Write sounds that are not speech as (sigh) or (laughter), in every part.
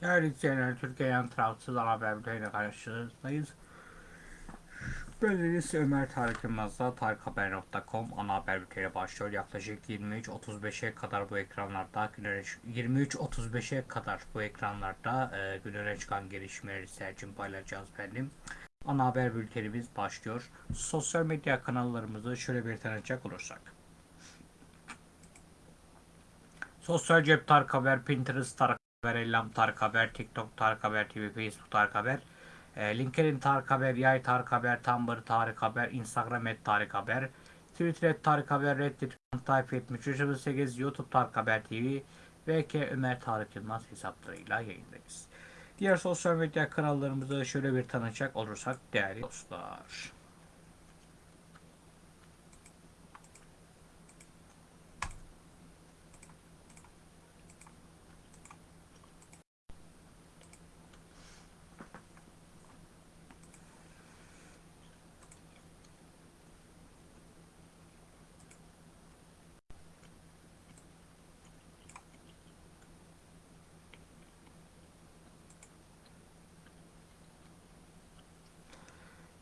Değerli izleyenler, Türkiye'den tarafsız haber bülteniyle karşınızdayız. Bendeniz Ömer Tarık Yılmaz'da tarikhaber.com ana haber bülteni başlıyor. Yaklaşık 23.35'e kadar bu ekranlarda günlere 23.35'e kadar bu ekranlarda e, günlere çıkan gelişmeleri sizler paylaşacağız benim. Ana haber bültenimiz başlıyor. Sosyal medya kanallarımızı şöyle bir tanıtacak olursak. Sosyal cep Tarık Haber, Pinterest Tarık Ellam Tarık Haber, TikTok Tarık Haber TV, Facebook Tarık Haber, e, LinkedIn Tarık Haber, Yay Tarık Haber, Tumblr Tarık Haber, Instagram et Tarık Haber, Twitter et Tarık Haber, Reddit Tayfa 7308, YouTube Tarık Haber TV ve K Ömer Tarık Yılmaz hesaplarıyla yayındayız. Diğer sosyal medya kanallarımızı şöyle bir tanıcak olursak değerli dostlar.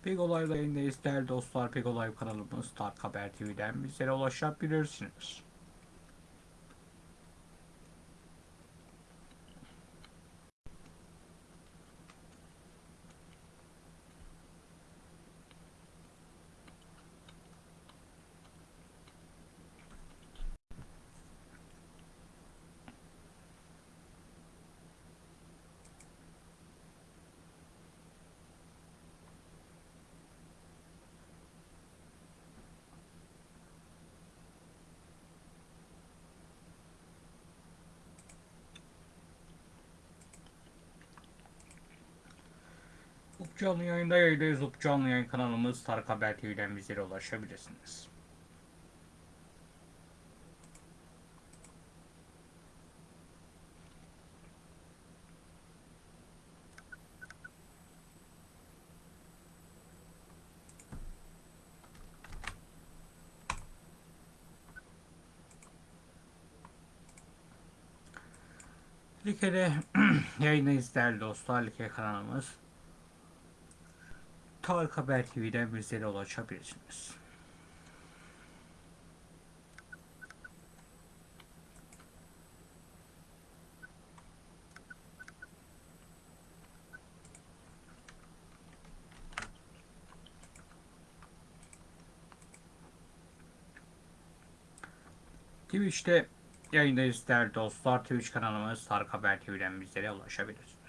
Big Olay'la yayındayız değerli dostlar. Big Olay kanalımız Tarık Haber TV'den bizlere ulaşabilirsiniz. Canlı yayında yayındayız. Up canlı yayın kanalımız Tarık Haber TV'den bizlere ulaşabilirsiniz. Like'de (clears throat) yayındayız değerli dostlar. Like kanalımız Tarık Haber TV'den bizlere ulaşabilirsiniz. Twitch'te yayındayız değerli dostlar. Twitch kanalımız Tarık Haber TV'den bizlere ulaşabilirsiniz.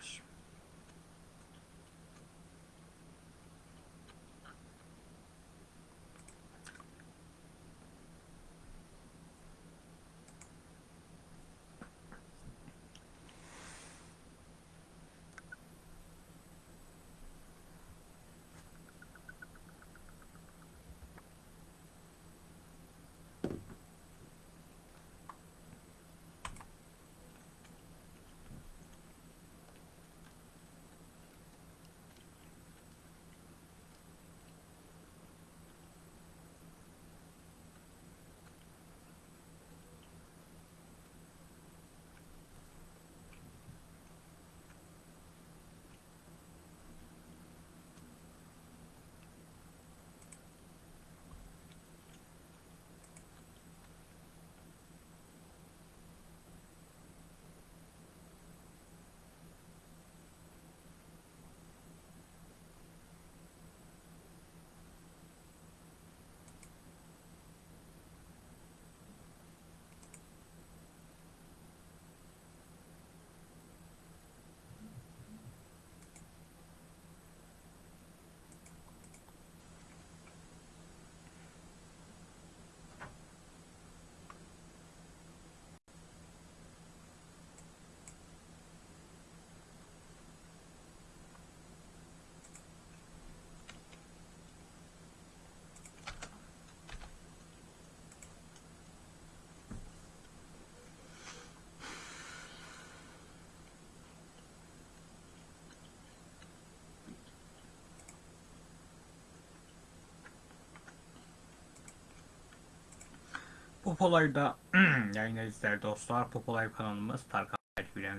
Popolay'da (clears throat) yayındayız dostlar. Popolay kanalımız Tarkan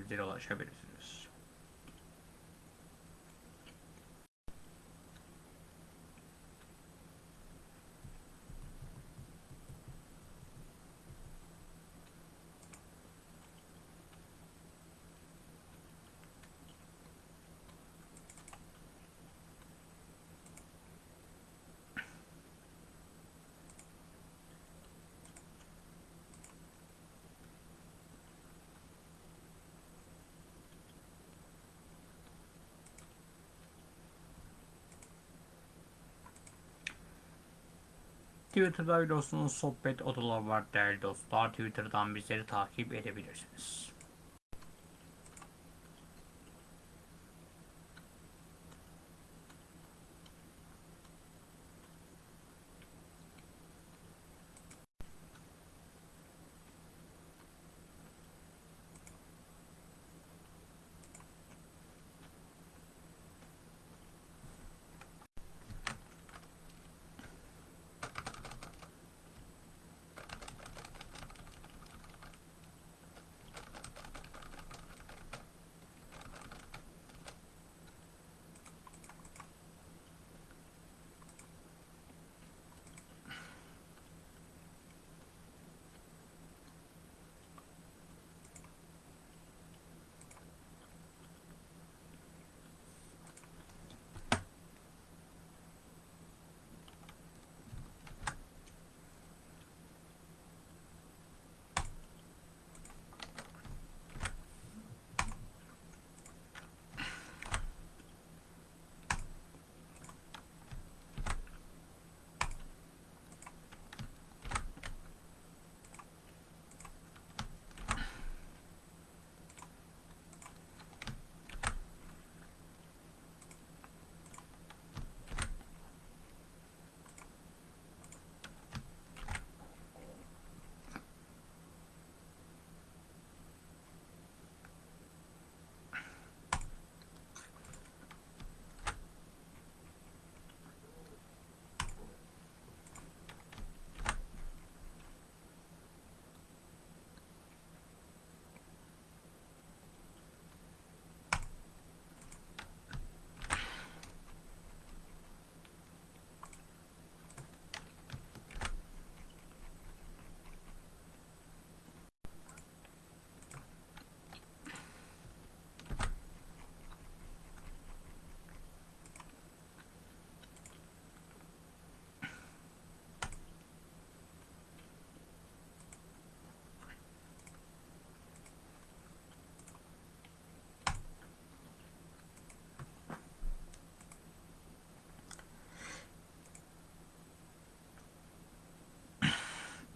bizlere ulaşabilirsiniz. Twitter'da biliyorsunuz sohbet odalar var değerli dostlar. Twitter'dan bizleri takip edebilirsiniz.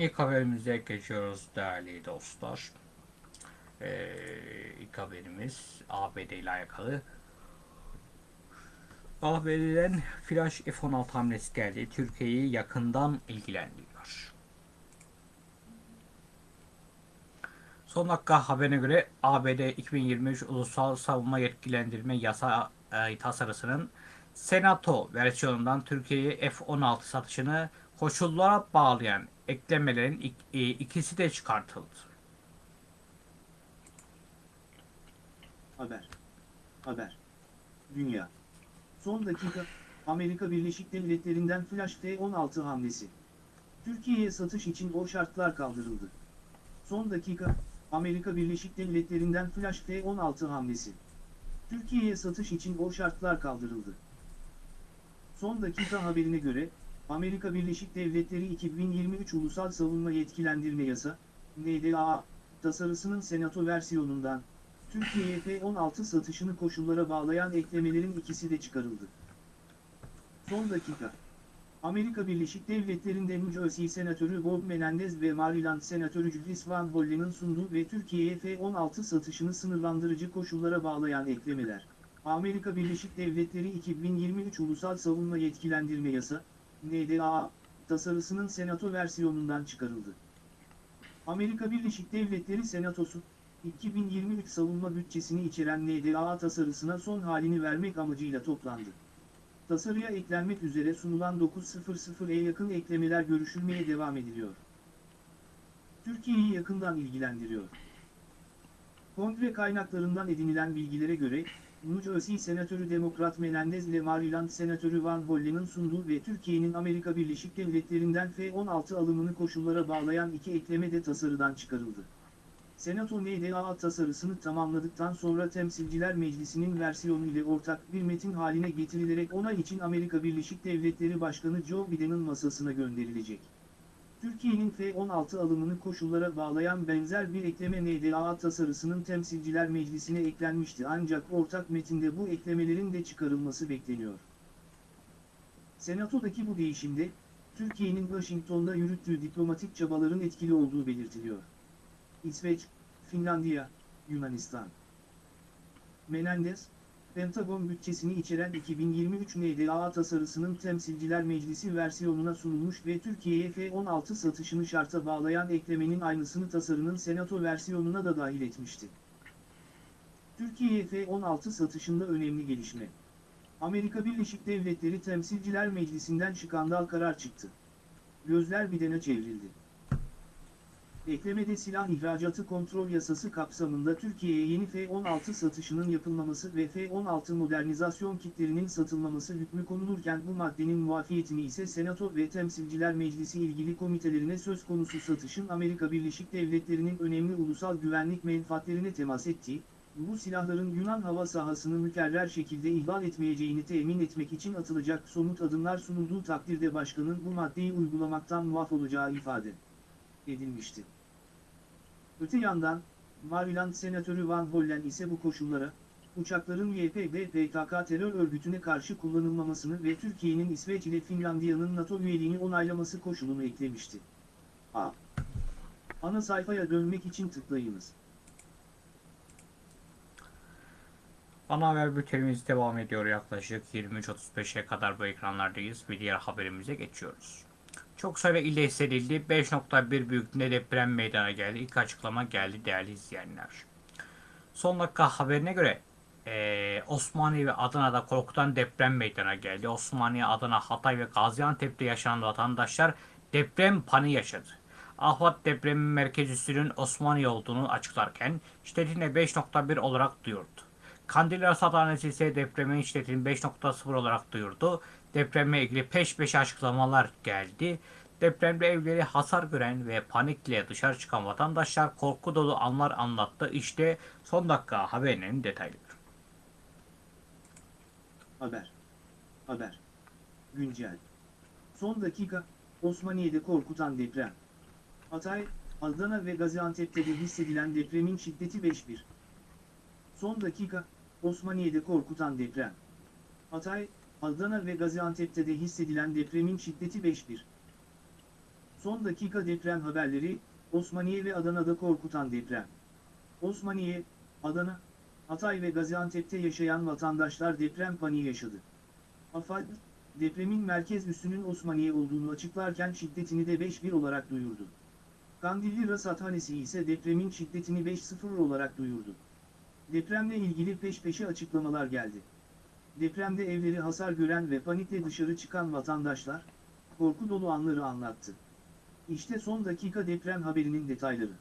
İlk haberimize geçiyoruz değerli dostlar. Ee, ilk haberimiz ABD ile alakalı. ABD'den Flash F-16 hamlesi geldi. Türkiye'yi yakından ilgilendiriyor. Son dakika haberine göre ABD 2023 Ulusal Savunma Yetkilendirme Yasa e, tasarısının Senato versiyonundan Türkiye'ye F-16 satışını koşullara bağlayan eklemelerin e, ikisi de çıkartıldı. Haber. Haber. Dünya. Son dakika, Amerika Birleşik Devletleri'nden Flash F-16 hamlesi. Türkiye'ye satış için o şartlar kaldırıldı. Son dakika, Amerika Birleşik Devletleri'nden Flash F-16 hamlesi. Türkiye'ye satış için o şartlar kaldırıldı. Son dakika haberine göre, Amerika Birleşik Devletleri 2023 Ulusal Savunma Yetkilendirme Yasa, NDAA, tasarısının Senato versiyonundan, Türkiye'ye F-16 satışını koşullara bağlayan eklemelerin ikisi de çıkarıldı. Son dakika. Amerika Birleşik Devletleri'nde New Jersey Senatörü Bob Menendez ve Maryland Senatörü Julius Van Hollen'ın sunduğu ve Türkiye'ye F-16 satışını sınırlandırıcı koşullara bağlayan eklemeler. Amerika Birleşik Devletleri 2023 Ulusal Savunma Yetkilendirme Yasa, NDAA, tasarısının Senato versiyonundan çıkarıldı. Amerika Birleşik Devletleri Senatosu, 2023 savunma bütçesini içeren NDAA tasarısına son halini vermek amacıyla toplandı. Tasarıya eklenmek üzere sunulan 900'e yakın eklemeler görüşülmeye devam ediliyor. Türkiye'yi yakından ilgilendiriyor. Kongre kaynaklarından edinilen bilgilere göre, New Jersey Senatörü Demokrat Menendez ile Maryland Senatörü Van Hollen'ın sunduğu ve Türkiye'nin Amerika Birleşik Devletleri'nden F-16 alımını koşullara bağlayan iki ekleme de tasarıdan çıkarıldı. Senato NDAA tasarısını tamamladıktan sonra Temsilciler Meclisi'nin versiyonu ile ortak bir metin haline getirilerek onay için Amerika Birleşik Devletleri Başkanı Joe Biden'ın masasına gönderilecek. Türkiye'nin F-16 alımını koşullara bağlayan benzer bir ekleme NDAA tasarısının Temsilciler Meclisi'ne eklenmişti ancak ortak metinde bu eklemelerin de çıkarılması bekleniyor. Senato'daki bu değişimde, Türkiye'nin Washington'da yürüttüğü diplomatik çabaların etkili olduğu belirtiliyor. İsveç, Finlandiya, Yunanistan. Menendez, Pentagon bütçesini içeren 2023 NDAA tasarısının Temsilciler Meclisi versiyonuna sunulmuş ve Türkiye'ye F-16 satışını şarta bağlayan eklemenin aynısını tasarının Senato versiyonuna da dahil etmişti. Türkiye'ye F-16 satışında önemli gelişme. Amerika Birleşik Devletleri Temsilciler Meclisi'nden skandal karar çıktı. Gözler Biden'e çevrildi. Eklemede silah ihracatı kontrol yasası kapsamında Türkiye'ye yeni F-16 satışının yapılmaması ve F-16 modernizasyon kitlerinin satılmaması hükmü konulurken bu maddenin muafiyetini ise Senato ve Temsilciler Meclisi ilgili komitelerine söz konusu satışın Amerika Birleşik Devletleri'nin önemli ulusal güvenlik menfaatlerine temas ettiği, bu silahların Yunan hava sahasını mükerrer şekilde ihlal etmeyeceğini temin etmek için atılacak somut adımlar sunulduğu takdirde başkanın bu maddeyi uygulamaktan muaf olacağı ifade edilmişti. Öte yandan, Maryland Senatörü Van Hollen ise bu koşullara, uçakların YPG PKK terör örgütüne karşı kullanılmamasını ve Türkiye'nin İsveç ile Finlandiya'nın NATO üyeliğini onaylaması koşulunu eklemişti. A. Ana sayfaya dönmek için tıklayınız. Ana haber bültenimiz devam ediyor yaklaşık 23.35'e kadar bu ekranlardayız ve diğer haberimize geçiyoruz. Çok sayıda ilde hissedildi. 5.1 büyüklüğünde deprem meydana geldi. İlk açıklama geldi değerli izleyenler. Son dakika haberine göre eee, Osmaniye ve Adana'da korkutan deprem meydana geldi. Osmaniye, Adana, Hatay ve Gaziantep'te yaşanan vatandaşlar deprem paniği yaşadı. Ahvat depremin merkez üssünün Osmaniye olduğunu açıklarken şiddetini 5.1 olarak duyurdu. Kandilli Rasathanesi ise depremin şiddetini 5.0 olarak duyurdu. Depremle ilgili peş peşe açıklamalar geldi. Depremde evleri hasar gören ve panikle dışarı çıkan vatandaşlar korku dolu anlar anlattı. İşte son dakika haberinin detayları. Haber. Haber. Güncel. Son dakika, Osmaniye'de korkutan deprem. Hatay, Adana ve Gaziantep'te de hissedilen depremin şiddeti 5.1. Son dakika, Osmaniye'de korkutan deprem. Hatay, Adana ve Gaziantep'te de hissedilen depremin şiddeti 5.1. Son dakika deprem haberleri, Osmaniye ve Adana'da korkutan deprem. Osmaniye, Adana, Hatay ve Gaziantep'te yaşayan vatandaşlar deprem paniği yaşadı. AFAD, depremin merkez üssünün Osmaniye olduğunu açıklarken şiddetini de 5.1 olarak duyurdu. Kandilli Rasathanesi ise depremin şiddetini 5.0 olarak duyurdu. Depremle ilgili peş peşe açıklamalar geldi. Depremde evleri hasar gören ve panikle dışarı çıkan vatandaşlar, korku dolu anları anlattı. İşte son dakika deprem haberinin detayları.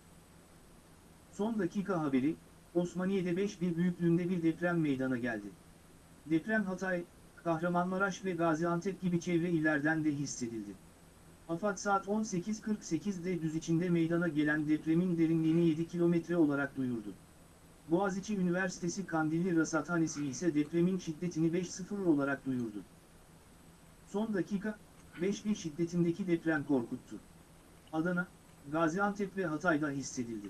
Son dakika haberi, Osmaniye'de 5 bir büyüklüğünde bir deprem meydana geldi. Deprem Hatay, Kahramanmaraş ve Gaziantep gibi çevre illerden de hissedildi. AFAD saat 18.48'de düz içinde meydana gelen depremin derinliğini 7 kilometre olarak duyurdu. Boğaziçi Üniversitesi Kandilli Rasathanesi ise depremin şiddetini 5.0 olarak duyurdu. Son dakika, 5.1 şiddetindeki deprem korkuttu. Adana, Gaziantep ve Hatay'da hissedildi.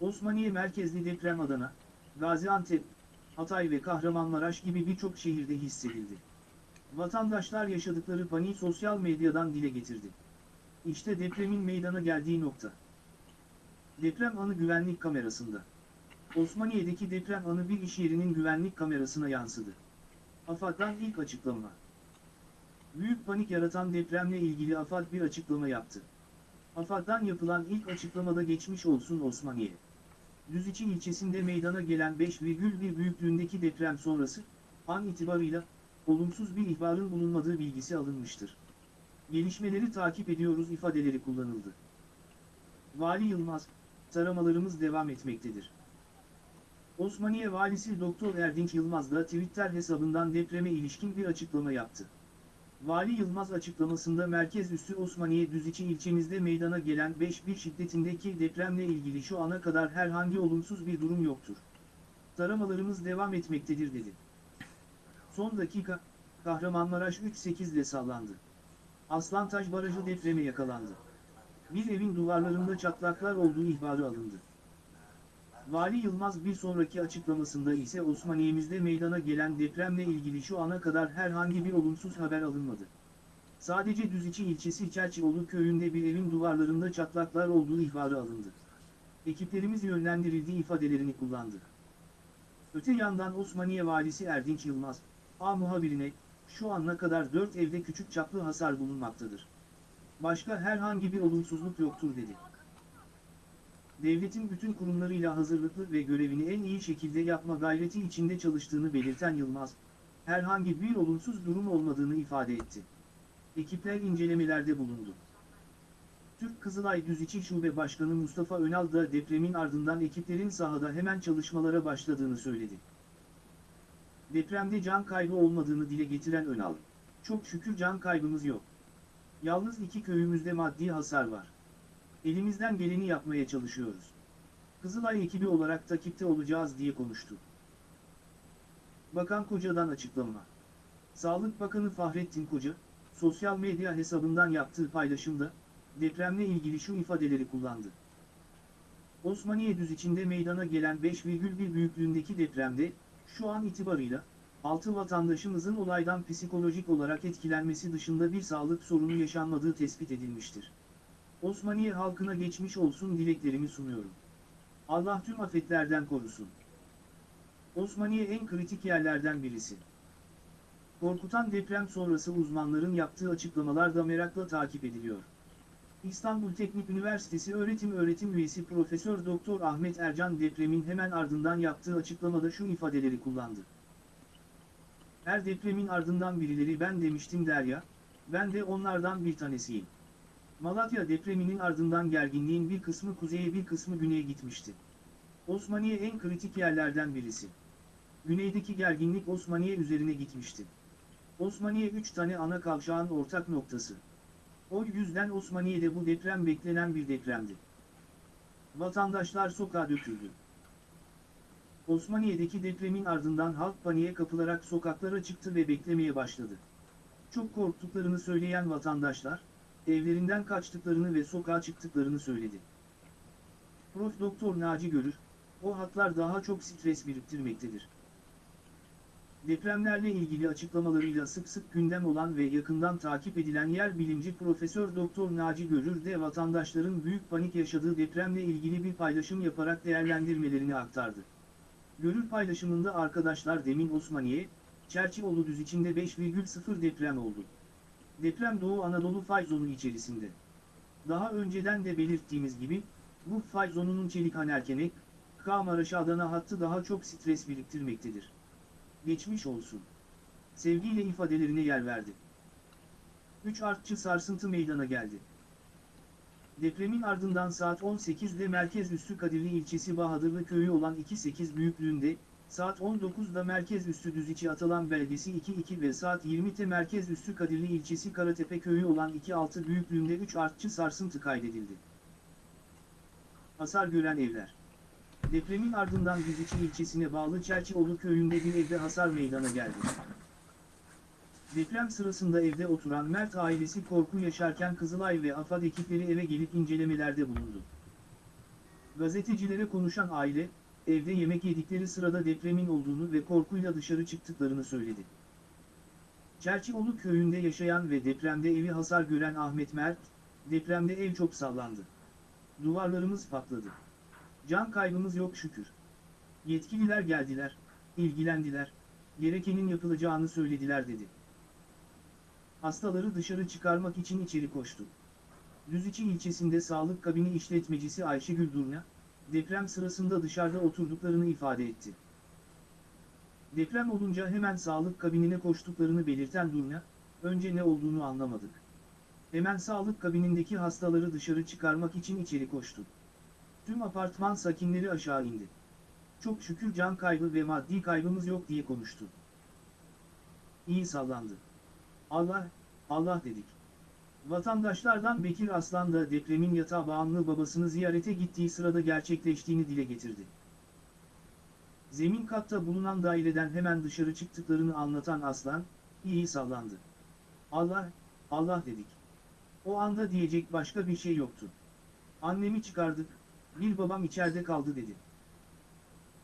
Osmaniye merkezli deprem Adana, Gaziantep, Hatay ve Kahramanmaraş gibi birçok şehirde hissedildi. Vatandaşlar yaşadıkları paniği sosyal medyadan dile getirdi. İşte depremin meydana geldiği nokta. Deprem anı güvenlik kamerasında. Osmaniye'deki deprem anı bir iş yerinin güvenlik kamerasına yansıdı. AFAD'dan ilk açıklama. Büyük panik yaratan depremle ilgili AFAD bir açıklama yaptı. AFAD'dan yapılan ilk açıklamada geçmiş olsun Osmaniye. Düziçi ilçesinde meydana gelen 5,1 büyüklüğündeki deprem sonrası, an itibarıyla, olumsuz bir ihbarın bulunmadığı bilgisi alınmıştır. Gelişmeleri takip ediyoruz ifadeleri kullanıldı. Vali Yılmaz, taramalarımız devam etmektedir. Osmaniye Valisi Doktor Erdinç Yılmaz da Twitter hesabından depreme ilişkin bir açıklama yaptı. Vali Yılmaz açıklamasında merkez üssü Osmaniye Düziçi ilçemizde meydana gelen 5.1 şiddetindeki depremle ilgili şu ana kadar herhangi olumsuz bir durum yoktur. Taramalarımız devam etmektedir dedi. Son dakika, Kahramanmaraş 3.8 ile sallandı. Aslantaş Barajı depreme yakalandı. Bir evin duvarlarında çatlaklar olduğu ihbarı alındı. Vali Yılmaz bir sonraki açıklamasında ise Osmaniye'mizde meydana gelen depremle ilgili şu ana kadar herhangi bir olumsuz haber alınmadı. Sadece Düziçi ilçesi Çerçioğlu köyünde bir evin duvarlarında çatlaklar olduğu ihbarı alındı. Ekiplerimiz yönlendirildiği ifadelerini kullandı. Öte yandan Osmaniye Valisi Erdinç Yılmaz, A muhabirine, şu ana kadar 4 evde küçük çaplı hasar bulunmaktadır. Başka herhangi bir olumsuzluk yoktur dedi. Devletin bütün kurumlarıyla hazırlıklı ve görevini en iyi şekilde yapma gayreti içinde çalıştığını belirten Yılmaz, herhangi bir olumsuz durum olmadığını ifade etti. Ekipler incelemelerde bulundu. Türk Kızılay Düziçi Şube Başkanı Mustafa Önal da depremin ardından ekiplerin sahada hemen çalışmalara başladığını söyledi. Depremde can kaybı olmadığını dile getiren Önal, çok şükür can kaybımız yok. Yalnız iki köyümüzde maddi hasar var. Elimizden geleni yapmaya çalışıyoruz. Kızılay ekibi olarak takipte olacağız diye konuştu. Bakan Koca'dan açıklama. Sağlık Bakanı Fahrettin Koca, sosyal medya hesabından yaptığı paylaşımda, depremle ilgili şu ifadeleri kullandı. Osmaniye düz içinde meydana gelen 5,1 büyüklüğündeki depremde, şu an itibarıyla, 6 vatandaşımızın olaydan psikolojik olarak etkilenmesi dışında bir sağlık sorunu yaşanmadığı tespit edilmiştir. Osmaniye halkına geçmiş olsun dileklerimi sunuyorum. Allah tüm afetlerden korusun. Osmaniye en kritik yerlerden birisi. Korkutan deprem sonrası uzmanların yaptığı açıklamalar da merakla takip ediliyor. İstanbul Teknik Üniversitesi öğretim öğretim üyesi Profesör Doktor Ahmet Ercan depremin hemen ardından yaptığı açıklamada şu ifadeleri kullandı. Her depremin ardından birileri ben demiştim der ya, ben de onlardan bir tanesiyim. Malatya depreminin ardından gerginliğin bir kısmı kuzeye bir kısmı güneye gitmişti. Osmaniye en kritik yerlerden birisi. Güneydeki gerginlik Osmaniye üzerine gitmişti. Osmaniye 3 tane ana kavşağın ortak noktası. O yüzden Osmaniye'de bu deprem beklenen bir depremdi. Vatandaşlar sokağa döküldü. Osmaniye'deki depremin ardından halk paniğe kapılarak sokaklara çıktı ve beklemeye başladı. Çok korktuklarını söyleyen vatandaşlar, evlerinden kaçtıklarını ve sokağa çıktıklarını söyledi. Prof. Doktor Naci Görür, o hatlar daha çok stres biriktirmektedir. Depremlerle ilgili açıklamalarıyla sık sık gündem olan ve yakından takip edilen yer bilimci Profesör Doktor Naci Görür de vatandaşların büyük panik yaşadığı depremle ilgili bir paylaşım yaparak değerlendirmelerini aktardı. Görür paylaşımında arkadaşlar demin Osmaniye, Çerçioğlu düz içinde 5,0 deprem oldu. Deprem Doğu Anadolu fay zonu içerisinde. Daha önceden de belirttiğimiz gibi, bu fay zonunun Çelikhanerkenek, Kahmaraş Adana hattı daha çok stres biriktirmektedir. Geçmiş olsun. Sevgiyle ifadelerine yer verdi. 3 artçı sarsıntı meydana geldi. Depremin ardından saat 18'de merkez üssü Kadirli ilçesi Bahadırlı köyü olan 2.8 büyüklüğünde, saat 19'da merkez üssü Düziçi Atalan beldesi 2.2 ve saat 20'te merkez üssü Kadirli ilçesi Karatepe köyü olan 2.6 büyüklüğünde 3 artçı sarsıntı kaydedildi. Hasar gören evler Depremin ardından Düziçi ilçesine bağlı Çerçioğlu köyünde bir evde hasar meydana geldi. Deprem sırasında evde oturan Mert ailesi korku yaşarken Kızılay ve AFAD ekipleri eve gelip incelemelerde bulundu. Gazetecilere konuşan aile, evde yemek yedikleri sırada depremin olduğunu ve korkuyla dışarı çıktıklarını söyledi. Çerçioğlu köyünde yaşayan ve depremde evi hasar gören Ahmet Mert, depremde ev çok sallandı. Duvarlarımız patladı. Can kaybımız yok şükür. Yetkililer geldiler, ilgilendiler, gerekenin yapılacağını söylediler dedi. Hastaları dışarı çıkarmak için içeri koştu. Düziçi ilçesinde sağlık kabini işletmecisi Ayşegül Durna, deprem sırasında dışarıda oturduklarını ifade etti. Deprem olunca hemen sağlık kabinine koştuklarını belirten Durna, önce ne olduğunu anlamadık. Hemen sağlık kabinindeki hastaları dışarı çıkarmak için içeri koştu. Tüm apartman sakinleri aşağı indi. Çok şükür can kaybı ve maddi kaybımız yok diye konuştu. İyi sallandı. Allah, Allah dedik. Vatandaşlardan Bekir Aslan da depremin yatağa bağımlı babasını ziyarete gittiği sırada gerçekleştiğini dile getirdi. Zemin katta bulunan daireden hemen dışarı çıktıklarını anlatan Aslan, iyi sallandı. Allah, Allah dedik. O anda diyecek başka bir şey yoktu. Annemi çıkardık, bir babam içeride kaldı dedi.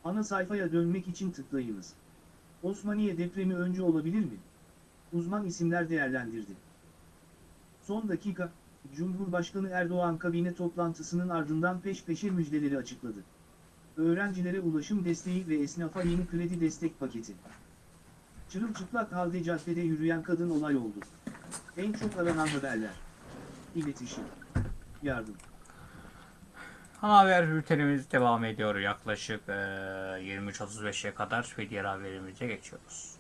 Ana sayfaya dönmek için tıklayınız. Osmaniye depremi önce olabilir mi? Uzman isimler değerlendirdi. Son dakika, Cumhurbaşkanı Erdoğan kabine toplantısının ardından peş peşe müjdeleri açıkladı. Öğrencilere ulaşım desteği ve esnafa yeni kredi destek paketi. Çırılçıplak halde caddede yürüyen kadın olay oldu. En çok aranan haberler. İletişim. Yardım. Ana haber bültenimiz devam ediyor yaklaşık eee 23.35'e kadar ve diğer haberimize geçiyoruz.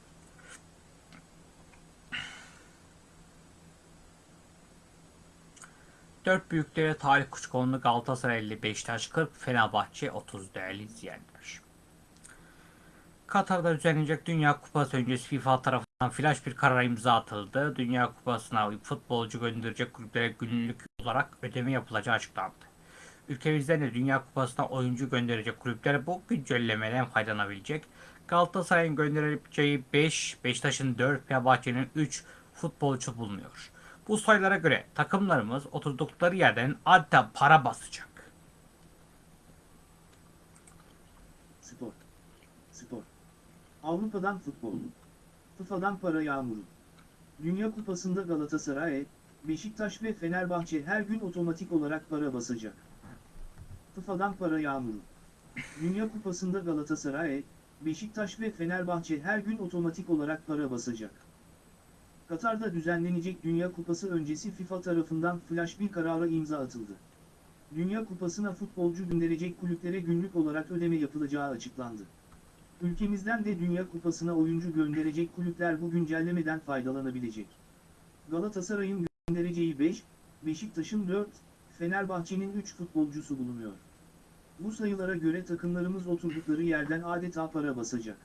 Dört büyüklere talih kuşkonlu Galatasaray 50, Beşiktaş 40, Fenerbahçe 30 değerli izleyenler. Katar'da düzenlenecek Dünya Kupası öncesi FIFA tarafından flash bir karara imza atıldı. Dünya Kupası'na futbolcu gönderecek kulüplere günlük olarak ödeme yapılacağı açıklandı. Ülkemizden de Dünya Kupası'na oyuncu gönderecek kulüpler bu güncellemeden faydalanabilecek. Galatasaray'ın gönderebileceği 5, Beşiktaş'ın 4, Fenerbahçe'nin 3 futbolcu bulunuyor. Bu sayılara göre takımlarımız oturdukları yerden adeta para basacak. Spor. Spor. Avrupa'dan futbol. FIFA'dan para yağmuru. Dünya Kupası'nda Galatasaray, Beşiktaş ve Fenerbahçe her gün otomatik olarak para basacak. FIFA'dan para yağmuru. Dünya Kupası'nda Galatasaray, Beşiktaş ve Fenerbahçe her gün otomatik olarak para basacak. Katar'da düzenlenecek Dünya Kupası öncesi FIFA tarafından flash bir karara imza atıldı. Dünya Kupası'na futbolcu gönderecek kulüplere günlük olarak ödeme yapılacağı açıklandı. Ülkemizden de Dünya Kupası'na oyuncu gönderecek kulüpler bu güncellemeden faydalanabilecek. Galatasaray'ın göndereceği 5, Beşiktaş'ın 4, Fenerbahçe'nin 3 futbolcusu bulunuyor. Bu sayılara göre takımlarımız oturdukları yerden adeta para basacak.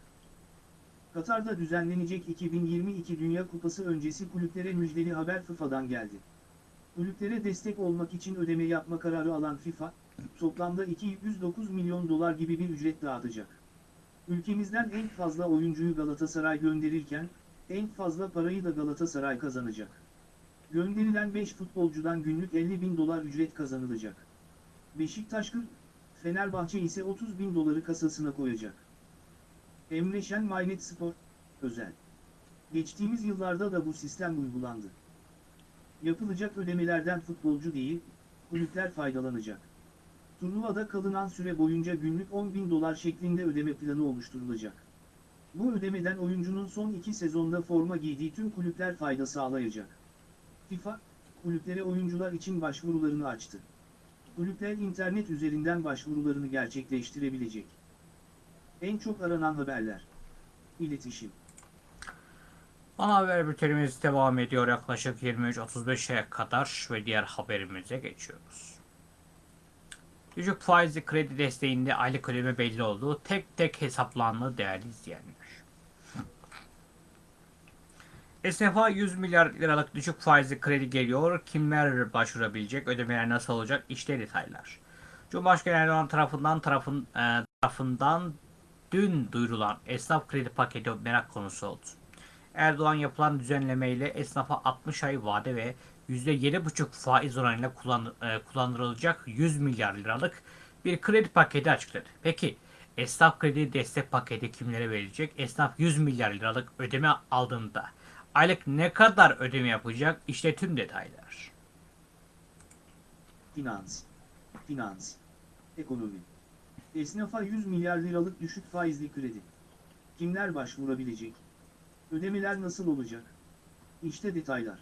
Katar'da düzenlenecek 2022 Dünya Kupası öncesi kulüplere müjdeli haber FIFA'dan geldi. Kulüplere destek olmak için ödeme yapma kararı alan FIFA, toplamda 209 milyon dolar gibi bir ücret dağıtacak. Ülkemizden en fazla oyuncuyu Galatasaray gönderirken, en fazla parayı da Galatasaray kazanacak. Gönderilen 5 futbolcudan günlük 50 bin dolar ücret kazanılacak. Beşiktaş 40, Fenerbahçe ise 30 bin doları kasasına koyacak. Emre Şen Maynet Spor, özel. Geçtiğimiz yıllarda da bu sistem uygulandı. Yapılacak ödemelerden futbolcu değil, kulüpler faydalanacak. Turnuvada kalınan süre boyunca günlük 10 bin dolar şeklinde ödeme planı oluşturulacak. Bu ödemeden oyuncunun son iki sezonda forma giydiği tüm kulüpler fayda sağlayacak. FIFA, kulüplere oyuncular için başvurularını açtı. Kulüpler internet üzerinden başvurularını gerçekleştirebilecek. En çok aranan haberler. İletişim. Ana haber bültenimiz devam ediyor yaklaşık 23.35'e kadar ve diğer haberimize geçiyoruz. Düşük faizli kredi desteğinde aylık ödeme belli oldu. Tek tek hesaplandı değerli izleyenler. Esnafa 100 milyar liralık düşük faizli kredi geliyor. Kimler başvurabilecek? Ödemeler nasıl olacak? İşte detaylar. Cumhurbaşkanı Erdoğan tarafından tarafın, e, tarafından dün duyurulan esnaf kredi paketi merak konusu oldu. Erdoğan yapılan düzenlemeyle esnafa 60 ay vade ve %7,5 faiz oranıyla kullan, e, kullandırılacak 100 milyar liralık bir kredi paketi açıkladı. Peki esnaf kredi destek paketi kimlere verilecek? Esnaf 100 milyar liralık ödeme aldığında aylık ne kadar ödeme yapacak? İşte tüm detaylar. Finans. Finans. Ekonomi. Esnafa 100 milyar liralık düşük faizli kredi. Kimler başvurabilecek? Ödemeler nasıl olacak? İşte detaylar.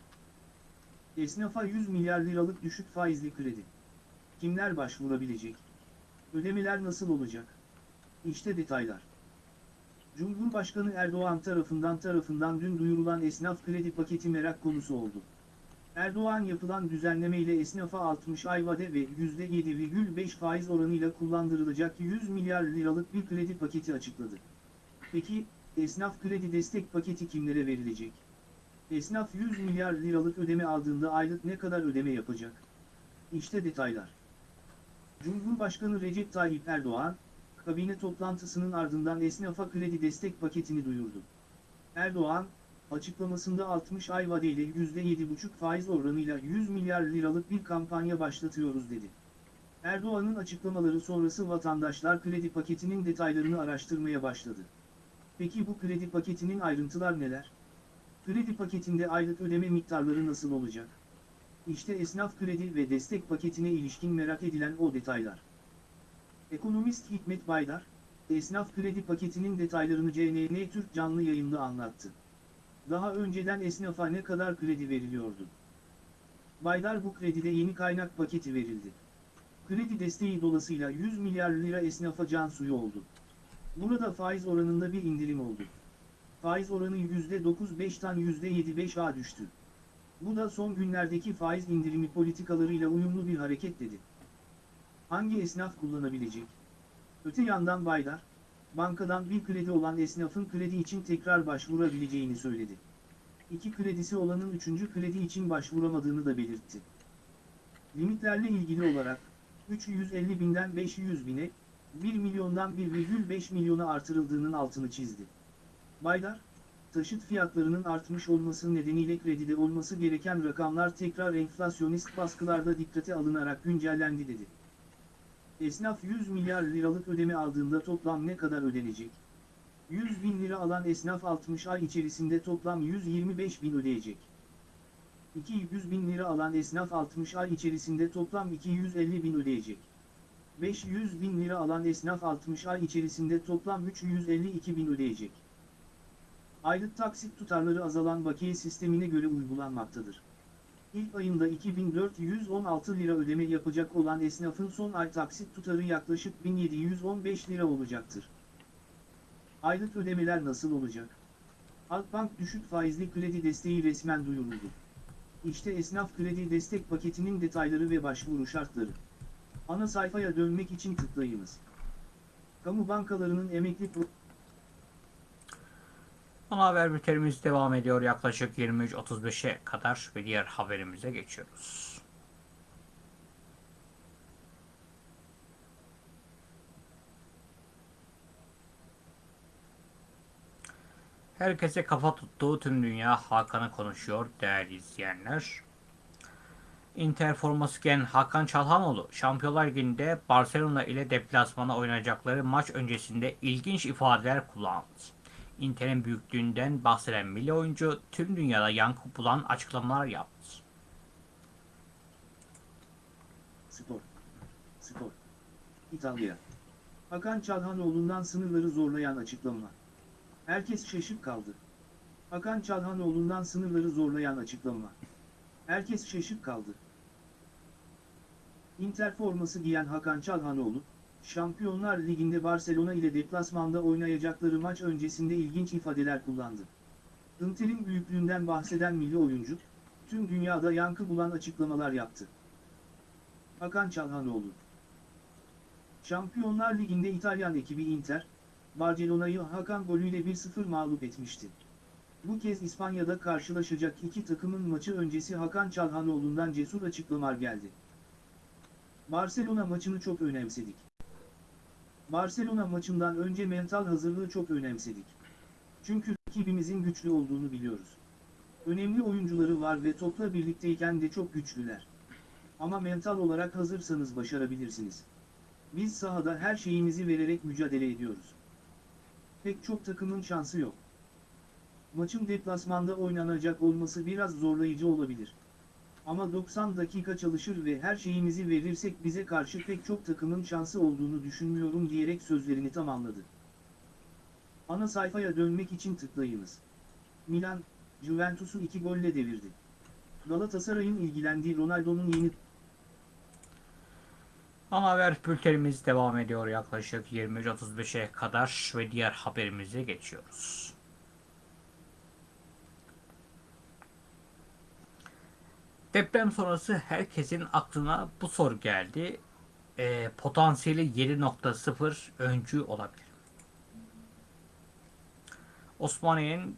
Esnafa 100 milyar liralık düşük faizli kredi. Kimler başvurabilecek? Ödemeler nasıl olacak? İşte detaylar. Cumhurbaşkanı Erdoğan tarafından tarafından dün duyurulan esnaf kredi paketi merak konusu oldu. Erdoğan yapılan düzenlemeyle esnafa 60 ay vade ve %7,5 faiz oranıyla kullandırılacak 100 milyar liralık bir kredi paketi açıkladı. Peki, esnaf kredi destek paketi kimlere verilecek? Esnaf 100 milyar liralık ödeme aldığında aylık ne kadar ödeme yapacak? İşte detaylar. Cumhurbaşkanı Recep Tayyip Erdoğan, kabine toplantısının ardından esnafa kredi destek paketini duyurdu. Erdoğan, açıklamasında 60 ay vadeyle %7,5 faiz oranıyla 100 milyar liralık bir kampanya başlatıyoruz dedi. Erdoğan'ın açıklamaları sonrası vatandaşlar kredi paketinin detaylarını araştırmaya başladı. Peki bu kredi paketinin ayrıntılar neler? Kredi paketinde aylık ödeme miktarları nasıl olacak? İşte esnaf kredi ve destek paketine ilişkin merak edilen o detaylar. Ekonomist Hikmet Baydar, esnaf kredi paketinin detaylarını CNN Türk canlı yayında anlattı. Daha önceden esnafa ne kadar kredi veriliyordu? Baydar bu kredide yeni kaynak paketi verildi. Kredi desteği dolayısıyla 100 milyar lira esnafa can suyu oldu. Burada faiz oranında bir indirim oldu. Faiz oranı %9.5'tan %7.5'a düştü. Bu da son günlerdeki faiz indirimi politikalarıyla uyumlu bir hareket dedi. Hangi esnaf kullanabilecek? Öte yandan Baydar, bankadan bir kredi olan esnafın kredi için tekrar başvurabileceğini söyledi. İki kredisi olanın üçüncü kredi için başvuramadığını da belirtti. Limitlerle ilgili olarak, 350 binden 500 bine, 1 milyondan 1,5 milyona artırıldığının altını çizdi. Baydar, taşıt fiyatlarının artmış olması nedeniyle kredide olması gereken rakamlar tekrar enflasyonist baskılarda dikkate alınarak güncellendi dedi. Esnaf 100 milyar liralık ödeme aldığında toplam ne kadar ödenecek? 100 bin lira alan esnaf 60 ay içerisinde toplam 125 bin ödeyecek. 200 bin lira alan esnaf 60 ay içerisinde toplam 250 bin ödeyecek. 500 bin lira alan esnaf 60 ay içerisinde toplam 352 bin ödeyecek. Aylık taksit tutarları azalan bakiye sistemine göre uygulanmaktadır. İlk ayında 2416 lira ödeme yapacak olan esnafın son ay taksit tutarı yaklaşık 1715 lira olacaktır. Aylık ödemeler nasıl olacak? Halkbank düşük faizli kredi desteği resmen duyuruldu. İşte esnaf kredi destek paketinin detayları ve başvuru şartları. Ana sayfaya dönmek için tıklayınız. Kamu bankalarının emekli Ana haber bültenimiz devam ediyor yaklaşık 23.35'e kadar ve diğer haberimize geçiyoruz. Herkese kafa tuttuğu tüm dünya Hakan'ı konuşuyor değerli izleyenler. Inter forması giyen Hakan Çalhanoğlu Şampiyonlar Ligi'nde Barcelona ile deplasmana oynayacakları maç öncesinde ilginç ifadeler kullandı. Inter'in büyüklüğünden bahseden milli oyuncu tüm dünyada yankı bulan açıklamalar yaptı. Spor. Spor. İtalya. Hakan Çalhanoğlu'ndan sınırları zorlayan açıklama. Herkes şaşıp kaldı. Hakan Çalhanoğlu'ndan sınırları zorlayan açıklama. Herkes şaşıp kaldı. Inter forması giyen Hakan Çalhanoğlu, Şampiyonlar Ligi'nde Barcelona ile deplasmanda oynayacakları maç öncesinde ilginç ifadeler kullandı. Inter'in büyüklüğünden bahseden milli oyuncu, tüm dünyada yankı bulan açıklamalar yaptı. Hakan Çalhanoğlu Şampiyonlar Ligi'nde İtalyan ekibi Inter, Barcelona'yı Hakan golüyle 1-0 mağlup etmişti. Bu kez İspanya'da karşılaşacak iki takımın maçı öncesi Hakan Çalhanoğlu'ndan cesur açıklamalar geldi. Barcelona maçını çok önemsedik. Barcelona maçından önce mental hazırlığı çok önemsedik. Çünkü rakibimizin güçlü olduğunu biliyoruz. Önemli oyuncuları var ve topla birlikteyken de çok güçlüler. Ama mental olarak hazırsanız başarabilirsiniz. Biz sahada her şeyimizi vererek mücadele ediyoruz. Pek çok takımın şansı yok. Maçın deplasmanda oynanacak olması biraz zorlayıcı olabilir. Ama 90 dakika çalışır ve her şeyimizi verirsek bize karşı pek çok takımın şansı olduğunu düşünmüyorum diyerek sözlerini tamamladı. Ana sayfaya dönmek için tıklayınız. Milan, Juventus'u 2 golle devirdi. Galatasaray'ın ilgilendiği Ronaldo'nun yeni Ana haber bültenimiz devam ediyor yaklaşık 23.35'e kadar ve diğer haberimize geçiyoruz. Deprem sonrası herkesin aklına bu soru geldi. Ee, potansiyeli 7.0 öncü olabilir. Osmaniye'nin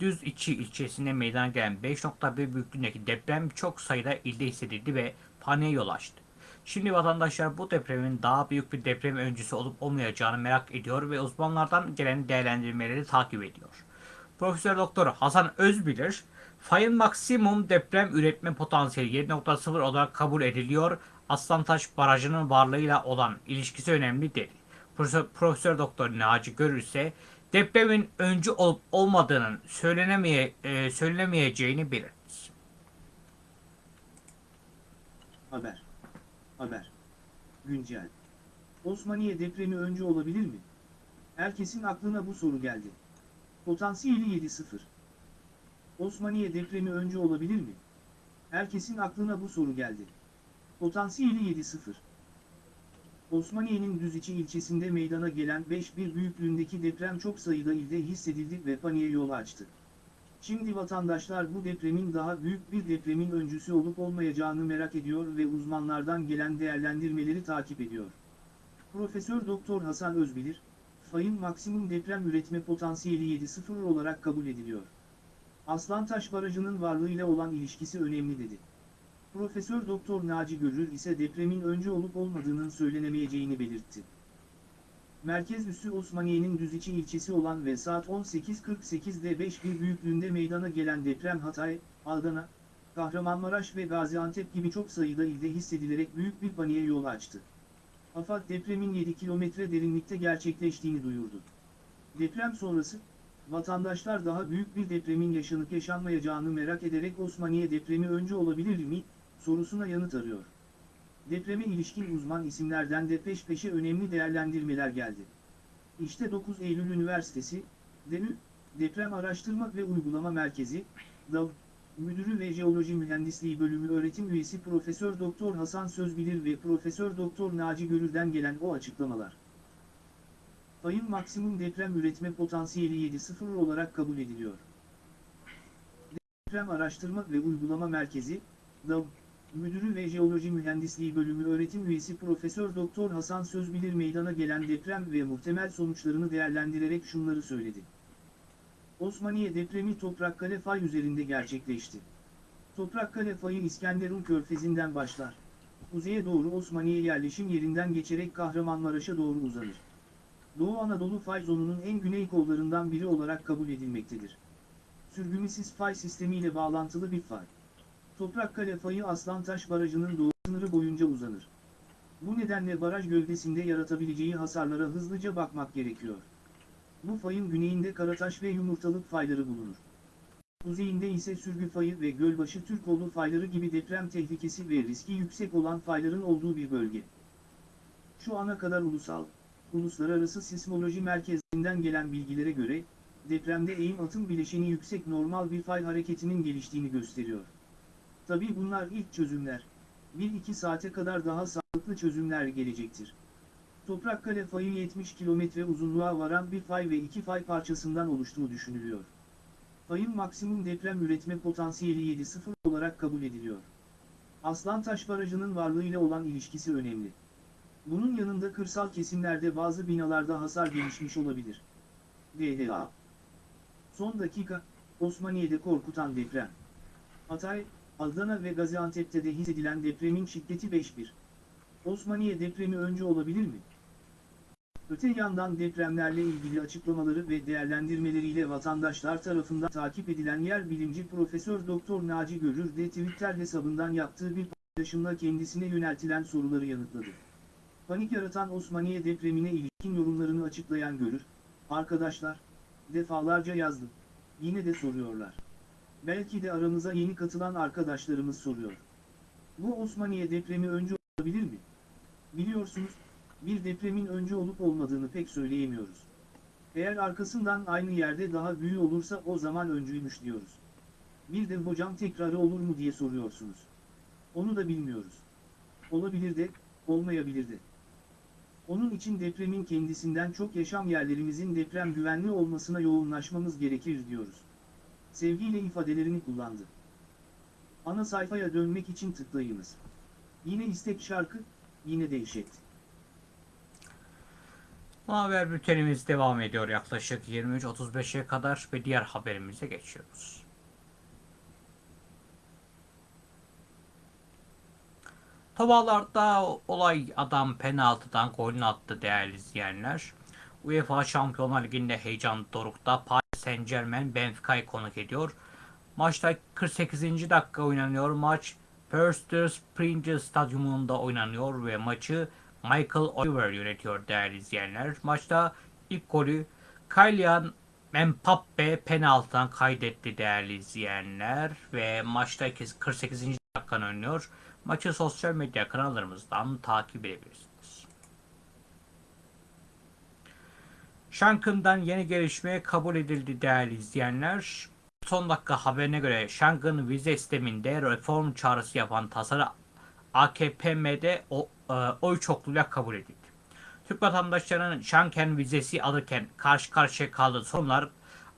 Düz içi ilçesinde meydana gelen 5.1 büyüklüğündeki deprem çok sayıda ilde hissedildi ve paniğe yol açtı. Şimdi vatandaşlar bu depremin daha büyük bir deprem öncüsü olup olmayacağını merak ediyor ve uzmanlardan gelen değerlendirmeleri takip ediyor. Profesör Doktor Hasan Özbilir, fayın maksimum deprem üretme potansiyeli 7.0 olarak kabul ediliyor. Aslantaş Barajı'nın varlığıyla olan ilişkisi önemli değil. Profesör, Doktor Naci Görür ise depremin öncü olup olmadığının söylenemeye, e, söylenemeyeceğini belirtti. Haber. Haber. Güncel. Osmaniye depremi önce olabilir mi? Herkesin aklına bu soru geldi. Potansiyeli 7-0. Osmaniye depremi önce olabilir mi? Herkesin aklına bu soru geldi. Potansiyeli 7-0. Osmaniye'nin Düziçi ilçesinde meydana gelen 5-1 büyüklüğündeki deprem çok sayıda ilde hissedildi ve paniğe yol açtı. Şimdi vatandaşlar bu depremin daha büyük bir depremin öncüsü olup olmayacağını merak ediyor ve uzmanlardan gelen değerlendirmeleri takip ediyor. Profesör Doktor Hasan Özbilir, fayın maksimum deprem üretme potansiyeli 7.0 olarak kabul ediliyor. Aslantaş Barajı'nın varlığıyla olan ilişkisi önemli dedi. Profesör Doktor Naci Görür ise depremin önce olup olmadığının söylenemeyeceğini belirtti. Merkez üssü Osmaniye'nin Düziçi ilçesi olan ve saat 18.48'de 5.1 büyüklüğünde meydana gelen deprem Hatay, Adana, Kahramanmaraş ve Gaziantep gibi çok sayıda ilde hissedilerek büyük bir paniğe yol açtı. AFAD depremin 7 kilometre derinlikte gerçekleştiğini duyurdu. Deprem sonrası, vatandaşlar daha büyük bir depremin yaşanıp yaşanmayacağını merak ederek Osmaniye depremi önce olabilir mi, sorusuna yanıt arıyor. Depreme ilişkin uzman isimlerden de peş peşe önemli değerlendirmeler geldi. İşte 9 Eylül Üniversitesi, DEÜ, Deprem Araştırma ve Uygulama Merkezi, DAV, Müdürü ve Jeoloji Mühendisliği Bölümü öğretim üyesi Profesör Doktor Hasan Sözbilir ve Profesör Doktor Naci Görür'den gelen o açıklamalar. Fayın maksimum deprem üretme potansiyeli 7.0 olarak kabul ediliyor. Deprem Araştırma ve Uygulama Merkezi, DAV, Müdürü ve Jeoloji Mühendisliği Bölümü öğretim üyesi Profesör Doktor Hasan Sözbilir meydana gelen deprem ve muhtemel sonuçlarını değerlendirerek şunları söyledi. Osmaniye depremi Toprakkale fay üzerinde gerçekleşti. Toprakkale fayı İskenderun körfezinden başlar. Kuzeye doğru Osmaniye yerleşim yerinden geçerek Kahramanmaraş'a doğru uzanır. Doğu Anadolu fay zonunun en güney kollarından biri olarak kabul edilmektedir. Sürgünisiz fay sistemiyle bağlantılı bir fay. Toprakkale fayı Aslantaş Barajı'nın doğu sınırı boyunca uzanır. Bu nedenle baraj gövdesinde yaratabileceği hasarlara hızlıca bakmak gerekiyor. Bu fayın güneyinde Karataş ve Yumurtalık fayları bulunur. Kuzeyinde ise Sürgü fayı ve Gölbaşı Türkoğlu fayları gibi deprem tehlikesi ve riski yüksek olan fayların olduğu bir bölge. Şu ana kadar ulusal, uluslararası sismoloji merkezinden gelen bilgilere göre, depremde eğim atım bileşeni yüksek normal bir fay hareketinin geliştiğini gösteriyor. Tabi bunlar ilk çözümler. 1-2 saate kadar daha sağlıklı çözümler gelecektir. Toprakkale fayı 70 kilometre uzunluğa varan bir fay ve iki fay parçasından oluştuğu düşünülüyor. Fayın maksimum deprem üretme potansiyeli 7.0 olarak kabul ediliyor. Aslantaş Barajı'nın varlığıyla olan ilişkisi önemli. Bunun yanında kırsal kesimlerde bazı binalarda hasar gelişmiş olabilir. DDA Son dakika, Osmaniye'de korkutan deprem. Hatay, Adana ve Gaziantep'te de hissedilen depremin şiddeti 5.1. Osmaniye depremi önce olabilir mi? Öte yandan depremlerle ilgili açıklamaları ve değerlendirmeleriyle vatandaşlar tarafından takip edilen yer bilimci Profesör Doktor Naci Görür de Twitter hesabından yaptığı bir paylaşımla kendisine yöneltilen soruları yanıtladı. Panik yaratan Osmaniye depremine ilişkin yorumlarını açıklayan Görür, arkadaşlar, defalarca yazdım, yine de soruyorlar. Belki de aramıza yeni katılan arkadaşlarımız soruyor. Bu Osmaniye depremi önce olabilir mi? Biliyorsunuz, bir depremin önce olup olmadığını pek söyleyemiyoruz. Eğer arkasından aynı yerde daha büyük olursa o zaman öncüymüş diyoruz. Bir de hocam tekrarı olur mu diye soruyorsunuz. Onu da bilmiyoruz. Olabilir de, olmayabilir de. Onun için depremin kendisinden çok yaşam yerlerimizin deprem güvenli olmasına yoğunlaşmamız gerekir diyoruz. Sevgiyle ifadelerini kullandı. Ana sayfaya dönmek için tıklayınız. Yine istek şarkı, yine dehşet. Haber bültenimiz devam ediyor yaklaşık 23.35'e kadar ve diğer haberimize geçiyoruz. Tavalarda olay adam penaltıdan golünü attı değerli izleyenler. UEFA Şampiyonlar Ligi'nde heyecan dorukta Paris Saint Germain Benfica'yı konuk ediyor. Maçta 48. dakika oynanıyor. Maç Perster Springer Stadyumunda oynanıyor ve maçı Michael Oliver yönetiyor değerli izleyenler. Maçta ilk golü Kylian Mbappe penaltıdan kaydetti değerli izleyenler ve maçta 48. dakikan oynuyor. Maçı sosyal medya kanallarımızdan takip edebilirsiniz. Şankın'dan yeni gelişme kabul edildi değerli izleyenler. Son dakika haberine göre Şankın vize sisteminde reform çağrısı yapan tasarı AKP'de e, oy çokluğuyla kabul edildi. Türk vatandaşlarının Schengen vizesi alırken karşı karşıya kaldığı sorunlar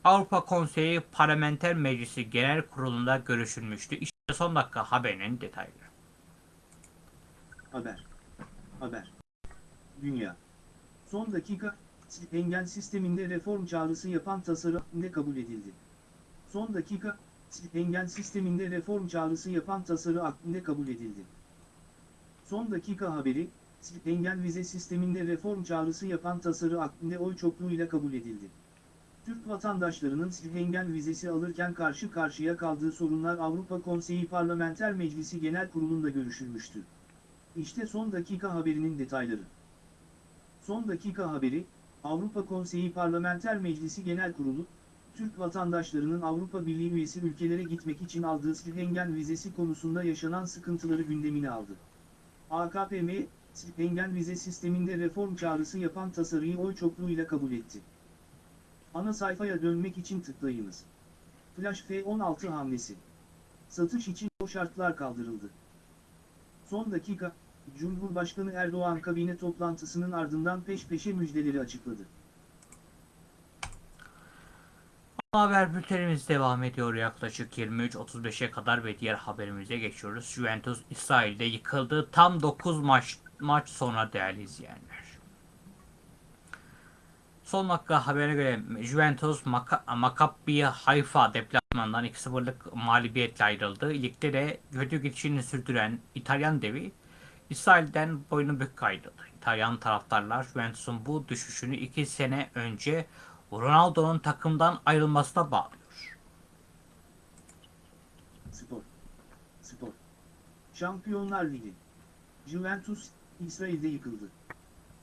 Avrupa Konseyi Parlamenter Meclisi Genel Kurulu'nda görüşülmüştü. İşte son dakika haberinin detayları. Haber. Haber. Dünya. Son dakika, Schengen sisteminde reform çağrısı yapan tasarı ne kabul edildi? Son dakika, Schengen sisteminde reform çağrısı yapan tasarı aklında kabul edildi. Son dakika haberi, Schengen vize sisteminde reform çağrısı yapan tasarı aklında oy çokluğuyla kabul edildi. Türk vatandaşlarının Schengen vizesi alırken karşı karşıya kaldığı sorunlar Avrupa Konseyi Parlamenter Meclisi Genel Kurulu'nda görüşülmüştü. İşte son dakika haberinin detayları. Son dakika haberi, Avrupa Konseyi Parlamenter Meclisi Genel Kurulu, Türk vatandaşlarının Avrupa Birliği üyesi ülkelere gitmek için aldığı Schengen vizesi konusunda yaşanan sıkıntıları gündemine aldı. AKPM, Schengen vize sisteminde reform çağrısı yapan tasarıyı oy çokluğuyla kabul etti. Ana sayfaya dönmek için tıklayınız. Flash F16 hamlesi. Satış için o şartlar kaldırıldı. Son dakika, Cumhurbaşkanı Erdoğan kabine toplantısının ardından peş peşe müjdeleri açıkladı. Haber bültenimiz devam ediyor yaklaşık 23.35'e kadar ve diğer haberimize geçiyoruz. Juventus İsrail'de yıkıldı. Tam 9 maç maç sonra değerli izleyenler. Son dakika haberine göre Juventus Maka Maccabi Haifa deplasmanından 2-0'lık mağlubiyetle ayrıldı. Ligde de kötü gidişini sürdüren İtalyan devi İsrail'den boynu bük ayrıldı. İtalyan taraftarlar Juventus'un bu düşüşünü 2 sene önce Ronaldo'nun takımdan ayrılmasına bağlıyor. Spor. Spor. Şampiyonlar Ligi. Juventus, İsrail'de yıkıldı.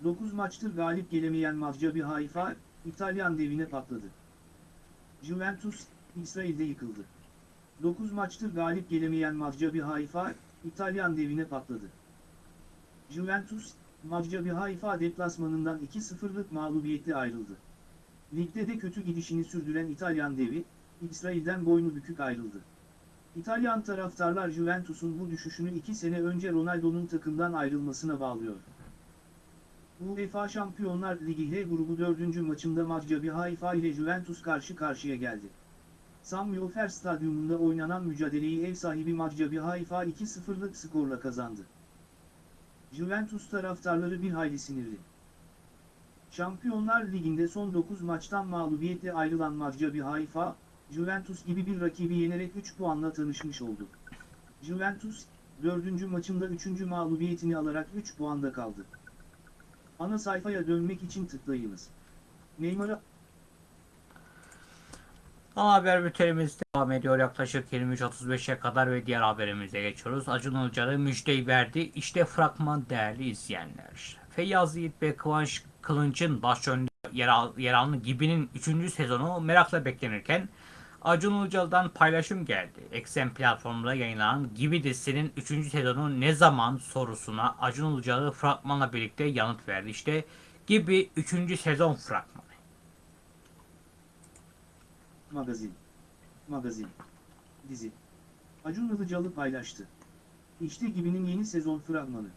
9 maçtır galip gelemeyen Maccabi Haifa, İtalyan devine patladı. Juventus, İsrail'de yıkıldı. 9 maçtır galip gelemeyen Maccabi Haifa, İtalyan devine patladı. Juventus, Maccabi Haifa deplasmanından 2-0'lık mağlubiyetle ayrıldı. Ligde de kötü gidişini sürdüren İtalyan devi, İsrail'den boynu bükük ayrıldı. İtalyan taraftarlar Juventus'un bu düşüşünü 2 sene önce Ronaldo'nun takımdan ayrılmasına bağlıyor. UEFA Şampiyonlar Ligi H grubu 4. maçında Maccabi Haifa ile Juventus karşı karşıya geldi. Sami Ofer Stadyumunda oynanan mücadeleyi ev sahibi Maccabi Haifa 2-0'lık skorla kazandı. Juventus taraftarları bir hayli sinirli. Şampiyonlar Ligi'nde son 9 maçtan mağlubiyetle ayrılan Maccabi Haifa, Juventus gibi bir rakibi yenerek 3 puanla tanışmış oldu. Juventus, 4. maçında 3. mağlubiyetini alarak 3 puanda kaldı. Ana sayfaya dönmek için tıklayınız. Neymar'a Ana haber bültenimiz devam ediyor yaklaşık 23.35'e kadar ve diğer haberimize geçiyoruz. Acun Ilıcalı müjdeyi verdi. İşte fragman değerli izleyenler. Feyyaz Yiğit ve Kıvanç Kılınç'ın başrolünde yer, al, Gibi'nin 3. sezonu merakla beklenirken Acun Ilıcalı'dan paylaşım geldi. Eksen platformunda yayınlanan Gibi dizisinin 3. sezonu ne zaman sorusuna Acun Ilıcalı fragmanla birlikte yanıt verdi. İşte Gibi 3. sezon fragmanı. Magazin. Magazin. Dizi. Acun Ilıcalı paylaştı. İşte Gibi'nin yeni sezon fragmanı.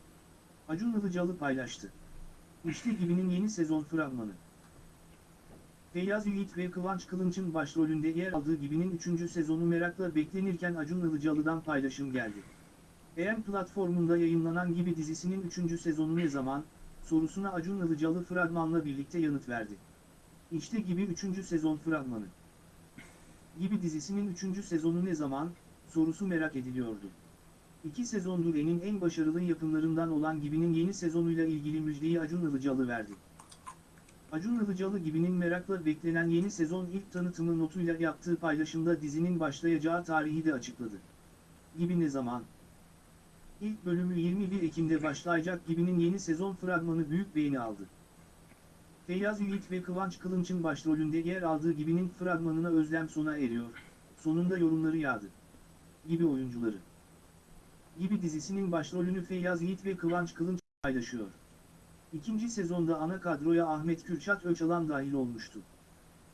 Acun Ilıcalı paylaştı. İşte Gibi'nin yeni sezon fragmanı. Feyyaz Yiğit ve Kıvanç Kılınç'ın başrolünde yer aldığı Gibi'nin 3. sezonu merakla beklenirken Acun Ilıcalı'dan paylaşım geldi. EM platformunda yayınlanan Gibi dizisinin 3. sezonu ne zaman, sorusuna Acun Ilıcalı fragmanla birlikte yanıt verdi. İşte Gibi 3. sezon fragmanı. Gibi dizisinin 3. sezonu ne zaman, sorusu merak ediliyordu. İki sezondur En'in en başarılı yapımlarından olan Gibi'nin yeni sezonuyla ilgili müjdeyi Acun Ilıcalı verdi. Acun Ilıcalı Gibi'nin merakla beklenen yeni sezon ilk tanıtımı notuyla yaptığı paylaşımda dizinin başlayacağı tarihi de açıkladı. Gibi ne zaman? İlk bölümü 21 Ekim'de başlayacak Gibi'nin yeni sezon fragmanı büyük beğeni aldı. Feyyaz Yiğit ve Kıvanç Kılınç'ın başrolünde yer aldığı Gibi'nin fragmanına özlem sona eriyor, sonunda yorumları yağdı. Gibi oyuncuları. gibi dizisinin başrolünü Feyyaz Yiğit ve Kıvanç Kılınç paylaşıyor. İkinci sezonda ana kadroya Ahmet Kürşat Öçalan dahil olmuştu.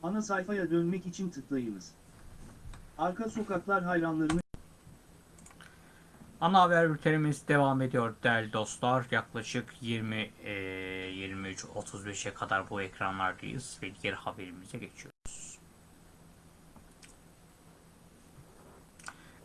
Ana sayfaya dönmek için tıklayınız. Arka sokaklar hayranlarını Ana haber bültenimiz devam ediyor değerli dostlar. Yaklaşık 20 e, 23-35'e kadar bu ekranlardayız ve diğer haberimize geçiyoruz.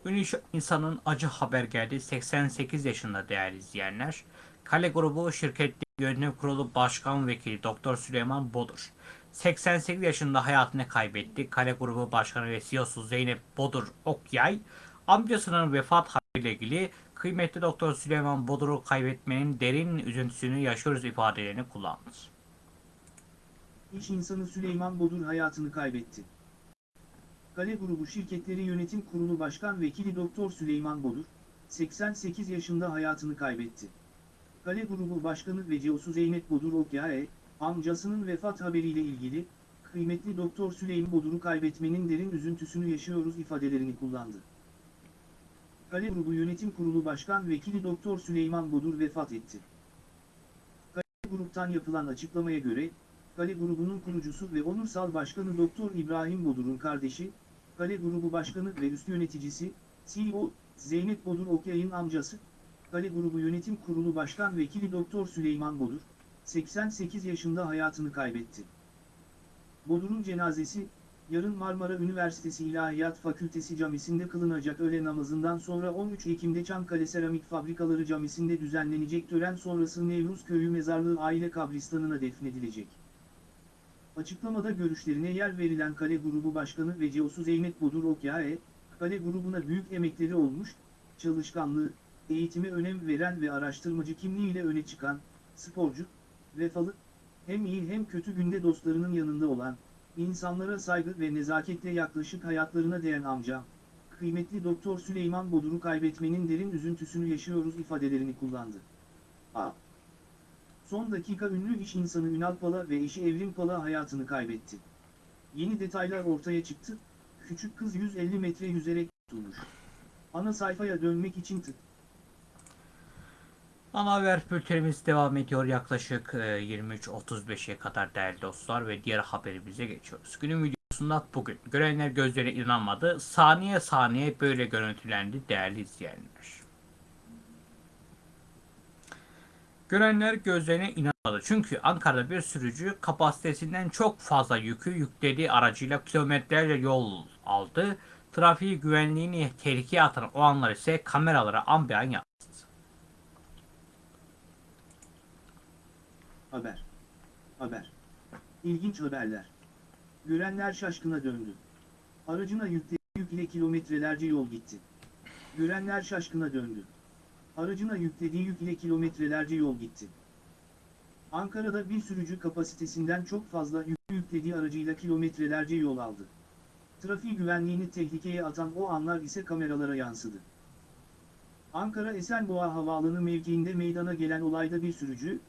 Ünlü insanın acı haber geldi. 88 yaşında değerli izleyenler. Kale Grubu Şirketi Yönetim Kurulu Başkan Vekili Doktor Süleyman Bodur. 88 yaşında hayatını kaybetti. Kale Grubu Başkanı ve CEO'su Zeynep Bodur Okyay, amcasının vefat haberiyle ilgili kıymetli Doktor Süleyman Bodur'u kaybetmenin derin üzüntüsünü yaşıyoruz ifadelerini kullandı. İş insanı Süleyman Bodur hayatını kaybetti. Kale Grubu Şirketleri Yönetim Kurulu Başkan Vekili Doktor Süleyman Bodur, 88 yaşında hayatını kaybetti. Kale Grubu Başkanı ve CEO'su Zeynep Bodur Okyay, amcasının vefat haberiyle ilgili, kıymetli Doktor Süleyman Bodur'u kaybetmenin derin üzüntüsünü yaşıyoruz ifadelerini kullandı. Kale Grubu Yönetim Kurulu Başkan Vekili Doktor Süleyman Bodur vefat etti. Kale Grup'tan yapılan açıklamaya göre, Kale Grubu'nun kurucusu ve onursal başkanı Doktor İbrahim Bodur'un kardeşi, Kale Grubu Başkanı ve üst yöneticisi, CEO, Zeynep Bodur Okyay'ın amcası, Kale Grubu Yönetim Kurulu Başkan Vekili Doktor Süleyman Bodur, 88 yaşında hayatını kaybetti. Bodur'un cenazesi, yarın Marmara Üniversitesi İlahiyat Fakültesi Camisi'nde kılınacak öğle namazından sonra 13 Ekim'de Çankale Seramik Fabrikaları Camisi'nde düzenlenecek tören sonrası Nevruz Köyü Mezarlığı Aile Kabristanı'na defnedilecek. Açıklamada görüşlerine yer verilen Kale Grubu Başkanı ve CEO'su Zeynep Bodur Okyay, Kale grubuna büyük emekleri olmuş, çalışkanlığı, eğitime önem veren ve araştırmacı kimliğiyle öne çıkan, sporcu, vefalı, hem iyi hem kötü günde dostlarının yanında olan, insanlara saygı ve nezaketle yaklaşık hayatlarına değen amca, kıymetli Doktor Süleyman Bodur'u kaybetmenin derin üzüntüsünü yaşıyoruz ifadelerini kullandı. A. Son dakika ünlü iş insanı Ünal Pala ve eşi Evrim Pala hayatını kaybetti. Yeni detaylar ortaya çıktı, küçük kız 150 metre yüzerek tutulmuş. Ana sayfaya dönmek için tık. Ana haber bültenimiz devam ediyor yaklaşık e, 23.35'e kadar değerli dostlar ve diğer haberimize geçiyoruz. Günün videosunda bugün görenler gözlerine inanmadı. Saniye saniye böyle görüntülendi değerli izleyenler. Görenler gözlerine inanmadı. Çünkü Ankara'da bir sürücü kapasitesinden çok fazla yükü yüklediği aracıyla kilometrelerce yol aldı. Trafiği güvenliğini tehlikeye atan o anlar ise kameralara an beyan Haber. Haber. İlginç haberler. Görenler şaşkına döndü. Aracına yüklediği yük ile kilometrelerce yol gitti. Görenler şaşkına döndü. Aracına yüklediği yük ile kilometrelerce yol gitti. Ankara'da bir sürücü kapasitesinden çok fazla yük yüklediği aracıyla kilometrelerce yol aldı. Trafik güvenliğini tehlikeye atan o anlar ise kameralara yansıdı. Ankara Esenboğa Havaalanı mevkiinde meydana gelen olayda bir sürücü,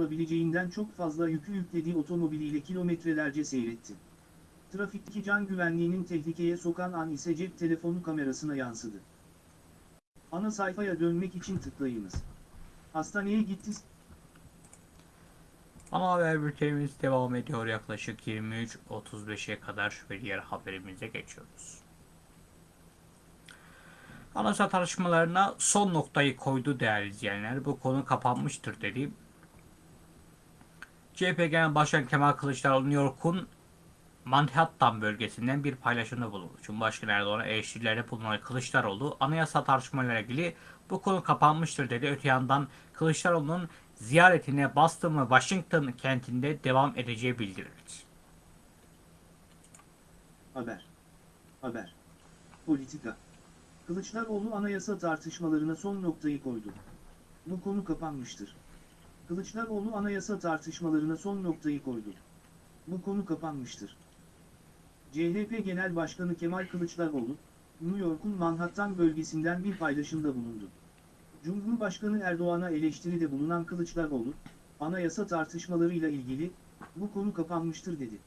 olabileceğinden çok fazla yükü yüklediği otomobiliyle kilometrelerce seyretti. Trafikteki can güvenliğinin tehlikeye sokan an ise cep telefonu kamerasına yansıdı. Ana sayfaya dönmek için tıklayınız. Hastaneye gitti. Ana haber bültenimiz devam ediyor yaklaşık 23.35'e kadar ve diğer haberimize geçiyoruz. Anayasa tartışmalarına son noktayı koydu değerli izleyenler. Bu konu kapanmıştır dedi. CHP Genel Başkan Kemal Kılıçdaroğlu New York'un Manhattan bölgesinden bir paylaşımda bulundu. Cumhurbaşkanı Erdoğan'a eleştirilerde bulunan Kılıçdaroğlu anayasa tartışmalarıyla ilgili bu konu kapanmıştır dedi. Öte yandan Kılıçdaroğlu'nun ziyaretine Boston ve Washington kentinde devam edeceği bildirildi. Haber. Haber. Politika. Kılıçdaroğlu anayasa tartışmalarına son noktayı koydu. Bu konu kapanmıştır. Kılıçdaroğlu anayasa tartışmalarına son noktayı koydu. Bu konu kapanmıştır. CHP Genel Başkanı Kemal Kılıçdaroğlu, New York'un Manhattan bölgesinden bir paylaşımda bulundu. Cumhurbaşkanı Erdoğan'a eleştiride bulunan Kılıçdaroğlu, anayasa tartışmalarıyla ilgili, bu konu kapanmıştır dedi.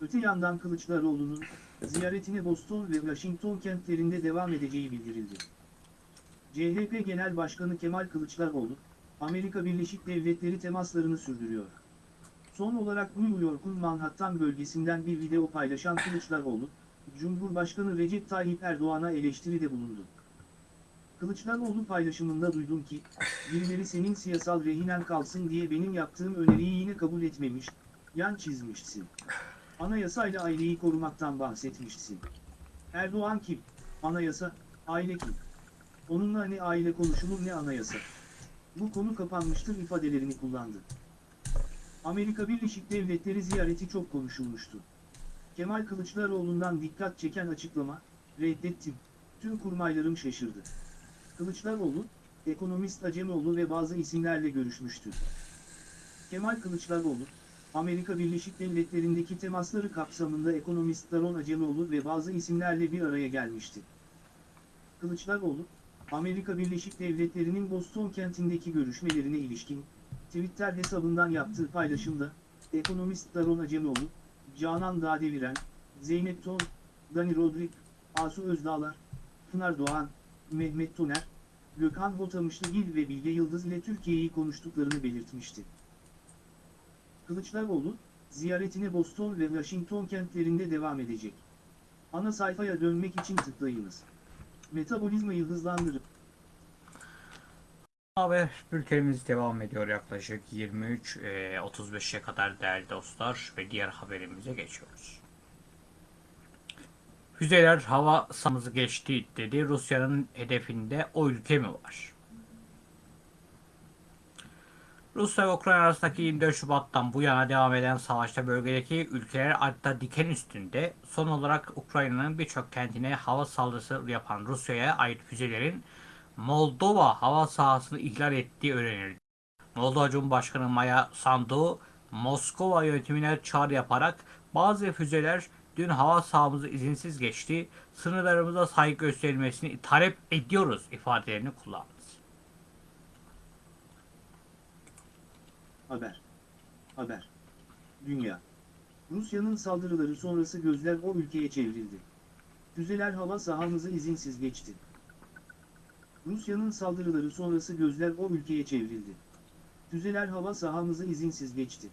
Öte yandan Kılıçdaroğlu'nun, ziyaretine Boston ve Washington kentlerinde devam edeceği bildirildi. CHP Genel Başkanı Kemal Kılıçdaroğlu, Amerika Birleşik Devletleri temaslarını sürdürüyor. Son olarak New York'un Manhattan bölgesinden bir video paylaşan Kılıçdaroğlu, Cumhurbaşkanı Recep Tayyip Erdoğan'a eleştiride bulundu. Kılıçdaroğlu paylaşımında duydum ki, birileri senin siyasal rehinen kalsın diye benim yaptığım öneriyi yine kabul etmemiş, yan çizmişsin. Anayasayla aileyi korumaktan bahsetmişsin. Erdoğan kim? Anayasa, aile kim? Onunla ne aile konuşulur ne anayasa. Bu konu kapanmıştır ifadelerini kullandı. Amerika Birleşik Devletleri ziyareti çok konuşulmuştu. Kemal Kılıçdaroğlu'ndan dikkat çeken açıklama, reddettim, tüm kurmaylarım şaşırdı. Kılıçdaroğlu, ekonomist Acemoğlu ve bazı isimlerle görüşmüştü. Kemal Kılıçdaroğlu, Amerika Birleşik Devletleri'ndeki temasları kapsamında ekonomist Daron Acemoğlu ve bazı isimlerle bir araya gelmişti. Kılıçdaroğlu, Amerika Birleşik Devletleri'nin Boston kentindeki görüşmelerine ilişkin, Twitter hesabından yaptığı paylaşımda, ekonomist Daron Acemoğlu, Canan Dağdeviren, Zeynep Ton, Dani Rodrik, Asu Özdağlar, Pınar Doğan, Mehmet Toner, Gökhan Botamışlıgil ve Bilge Yıldız ile Türkiye'yi konuştuklarını belirtmişti. Kılıçdaroğlu, ziyaretine Boston ve Washington kentlerinde devam edecek. Ana sayfaya dönmek için tıklayınız. Metabolizmayı hızlandırıp Haber bültenimiz devam ediyor yaklaşık 23.35'e kadar değerli dostlar ve diğer haberimize geçiyoruz. Füzeler hava sahamızı geçti dedi. Rusya'nın hedefinde o ülke mi var? Rusya ve Ukrayna arasındaki 24 Şubat'tan bu yana devam eden savaşta bölgedeki ülkeler adeta diken üstünde. Son olarak Ukrayna'nın birçok kentine hava saldırısı yapan Rusya'ya ait füzelerin Moldova hava sahasını ihlal ettiği öğrenildi. Moldova Cumhurbaşkanı Maya Sandu, Moskova yönetimine çağrı yaparak bazı füzeler dün hava sahamızı izinsiz geçti, sınırlarımıza saygı gösterilmesini talep ediyoruz ifadelerini kullandı. Haber. Haber. Dünya. Rusya'nın saldırıları sonrası gözler o ülkeye çevrildi. Füzeler hava sahamızı izinsiz geçti. Rusya'nın saldırıları sonrası gözler o ülkeye çevrildi. Füzeler hava sahamızı izinsiz geçti.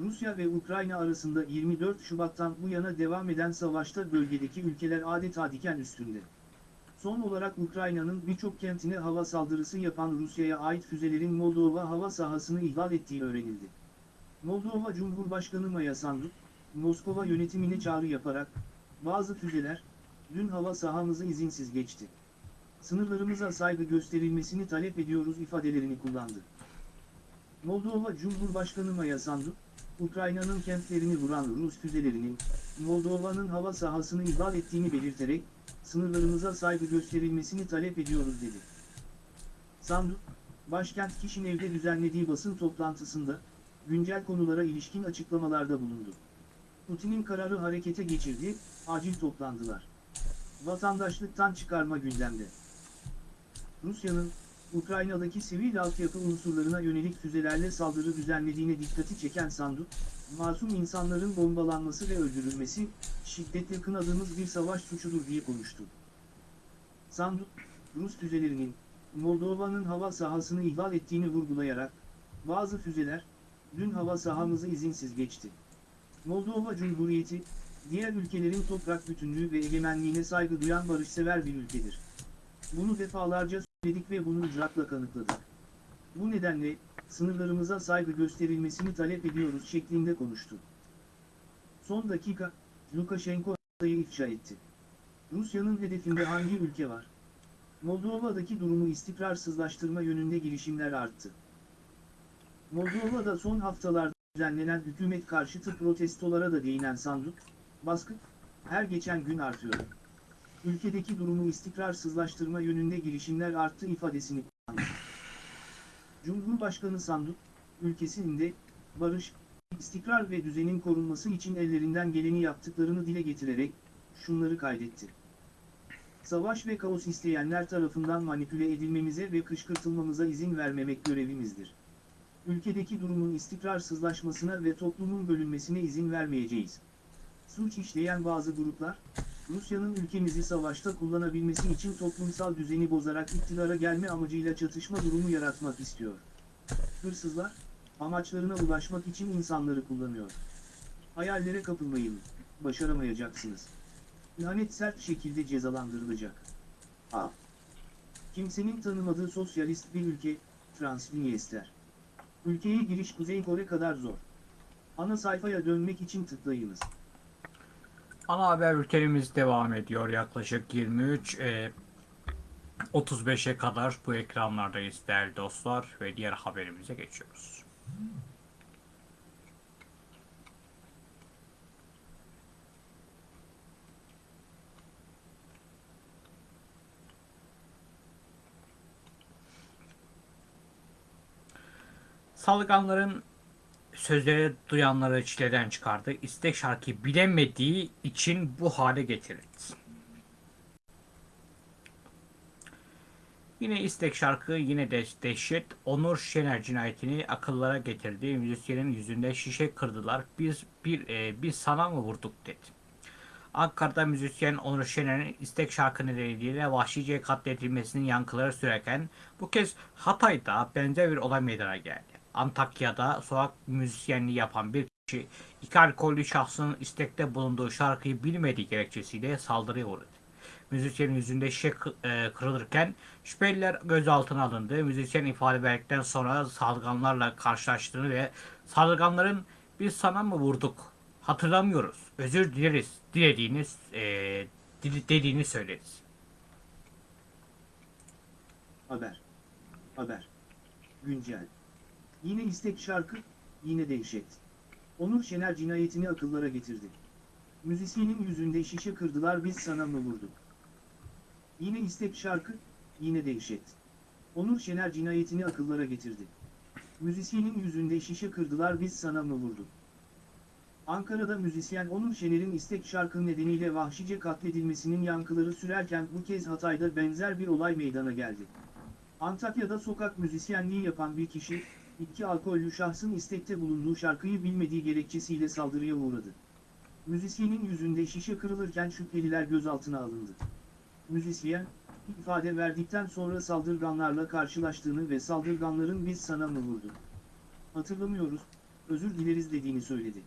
Rusya ve Ukrayna arasında 24 Şubat'tan bu yana devam eden savaşta bölgedeki ülkeler adeta diken üstünde. Son olarak Ukrayna'nın birçok kentine hava saldırısı yapan Rusya'ya ait füzelerin Moldova hava sahasını ihlal ettiği öğrenildi. Moldova Cumhurbaşkanı Maya Sandu, Moskova yönetimine çağrı yaparak, bazı füzeler, dün hava sahamızı izinsiz geçti. Sınırlarımıza saygı gösterilmesini talep ediyoruz ifadelerini kullandı. Moldova Cumhurbaşkanı Maya Sandu, Ukrayna'nın kentlerini vuran Rus füzelerinin, Moldova'nın hava sahasını ihlal ettiğini belirterek, sınırlarımıza saygı gösterilmesini talep ediyoruz dedi. Sandu, başkent Kişinev'de düzenlediği basın toplantısında, güncel konulara ilişkin açıklamalarda bulundu. Putin'in kararı harekete geçirdi, acil toplandılar. Vatandaşlıktan çıkarma gündemde. Rusya'nın, Ukrayna'daki sivil altyapı unsurlarına yönelik füzelerle saldırı düzenlediğine dikkati çeken Sandu, masum insanların bombalanması ve öldürülmesi, şiddetle kınadığımız bir savaş suçudur diye konuştu. Sandu, Rus füzelerinin, Moldova'nın hava sahasını ihlal ettiğini vurgulayarak, bazı füzeler, dün hava sahamızı izinsiz geçti. Moldova Cumhuriyeti, diğer ülkelerin toprak bütünlüğü ve egemenliğine saygı duyan barışsever bir ülkedir. Bunu defalarca söyledik ve bunu icraatla kanıtladık. Bu nedenle, sınırlarımıza saygı gösterilmesini talep ediyoruz şeklinde konuştu. Son dakika, Lukashenko Rusya'yı ifşa etti. Rusya'nın hedefinde hangi ülke var? Moldova'daki durumu istikrarsızlaştırma yönünde girişimler arttı. Moldova'da son haftalarda düzenlenen hükümet karşıtı protestolara da değinen Sandık, baskı, her geçen gün artıyor. Ülkedeki durumu istikrarsızlaştırma yönünde girişimler arttı ifadesini kullandı. Cumhurbaşkanı Sandık, ülkesinde, barış, istikrar ve düzenin korunması için ellerinden geleni yaptıklarını dile getirerek, şunları kaydetti. Savaş ve kaos isteyenler tarafından manipüle edilmemize ve kışkırtılmamıza izin vermemek görevimizdir. Ülkedeki durumun istikrarsızlaşmasına ve toplumun bölünmesine izin vermeyeceğiz. Suç işleyen bazı gruplar, Rusya'nın ülkemizi savaşta kullanabilmesi için toplumsal düzeni bozarak iktidara gelme amacıyla çatışma durumu yaratmak istiyor. Hırsızlar, amaçlarına ulaşmak için insanları kullanıyor. Hayallere kapılmayın, başaramayacaksınız. İhanet sert şekilde cezalandırılacak. A. Kimsenin tanımadığı sosyalist bir ülke, Transnistria. Ülkeye giriş Kuzey Kore kadar zor. Ana sayfaya dönmek için tıklayınız. Ana haber bültenimiz devam ediyor. Yaklaşık 23 e, 35'e kadar bu ekranlardayız değerli dostlar ve diğer haberimize geçiyoruz. Salganların sözleri duyanları çileden çıkardı. İstek şarkıyı bilemediği için bu hale getirildi. Yine istek şarkı yine de dehşet. Onur Şener cinayetini akıllara getirdi. Müzisyenin yüzünde şişe kırdılar. Biz bir e, biz sana mı vurduk dedi. Ankara'da müzisyen Onur Şener'in istek şarkı nedeniyle vahşice katledilmesinin yankıları sürerken bu kez Hatay'da benzer bir olay meydana geldi. Antakya'da sokak müzisyenliği yapan bir kişi iki alkollü şahsın istekte bulunduğu şarkıyı bilmediği gerekçesiyle saldırıya uğradı. Müzisyenin yüzünde şişe kı- kırılırken şüpheliler gözaltına alındı. Müzisyen ifade verdikten sonra saldırganlarla karşılaştığını ve saldırganların biz sana mı vurduk hatırlamıyoruz özür dileriz dilediğini e, dediğini söyledi. Haber. Haber. Güncel. Yine istek şarkı, yine dehşet. Onur Şener cinayetini akıllara getirdi. Müzisyenin yüzünde şişe kırdılar biz sana mı vurduk? Yine istek şarkı, yine dehşet. Onur Şener cinayetini akıllara getirdi. Müzisyenin yüzünde şişe kırdılar biz sana mı vurduk? Ankara'da müzisyen Onur Şener'in istek şarkı nedeniyle vahşice katledilmesinin yankıları sürerken bu kez Hatay'da benzer bir olay meydana geldi. Antakya'da sokak müzisyenliği yapan bir kişi, iki alkollü şahsın istekte bulunduğu şarkıyı bilmediği gerekçesiyle saldırıya uğradı. Müzisyenin yüzünde şişe kırılırken şüpheliler gözaltına alındı. Müzisyen, ifade verdikten sonra saldırganlarla karşılaştığını ve saldırganların biz sana mı vurduk? Hatırlamıyoruz, özür dileriz dediğini söyledi.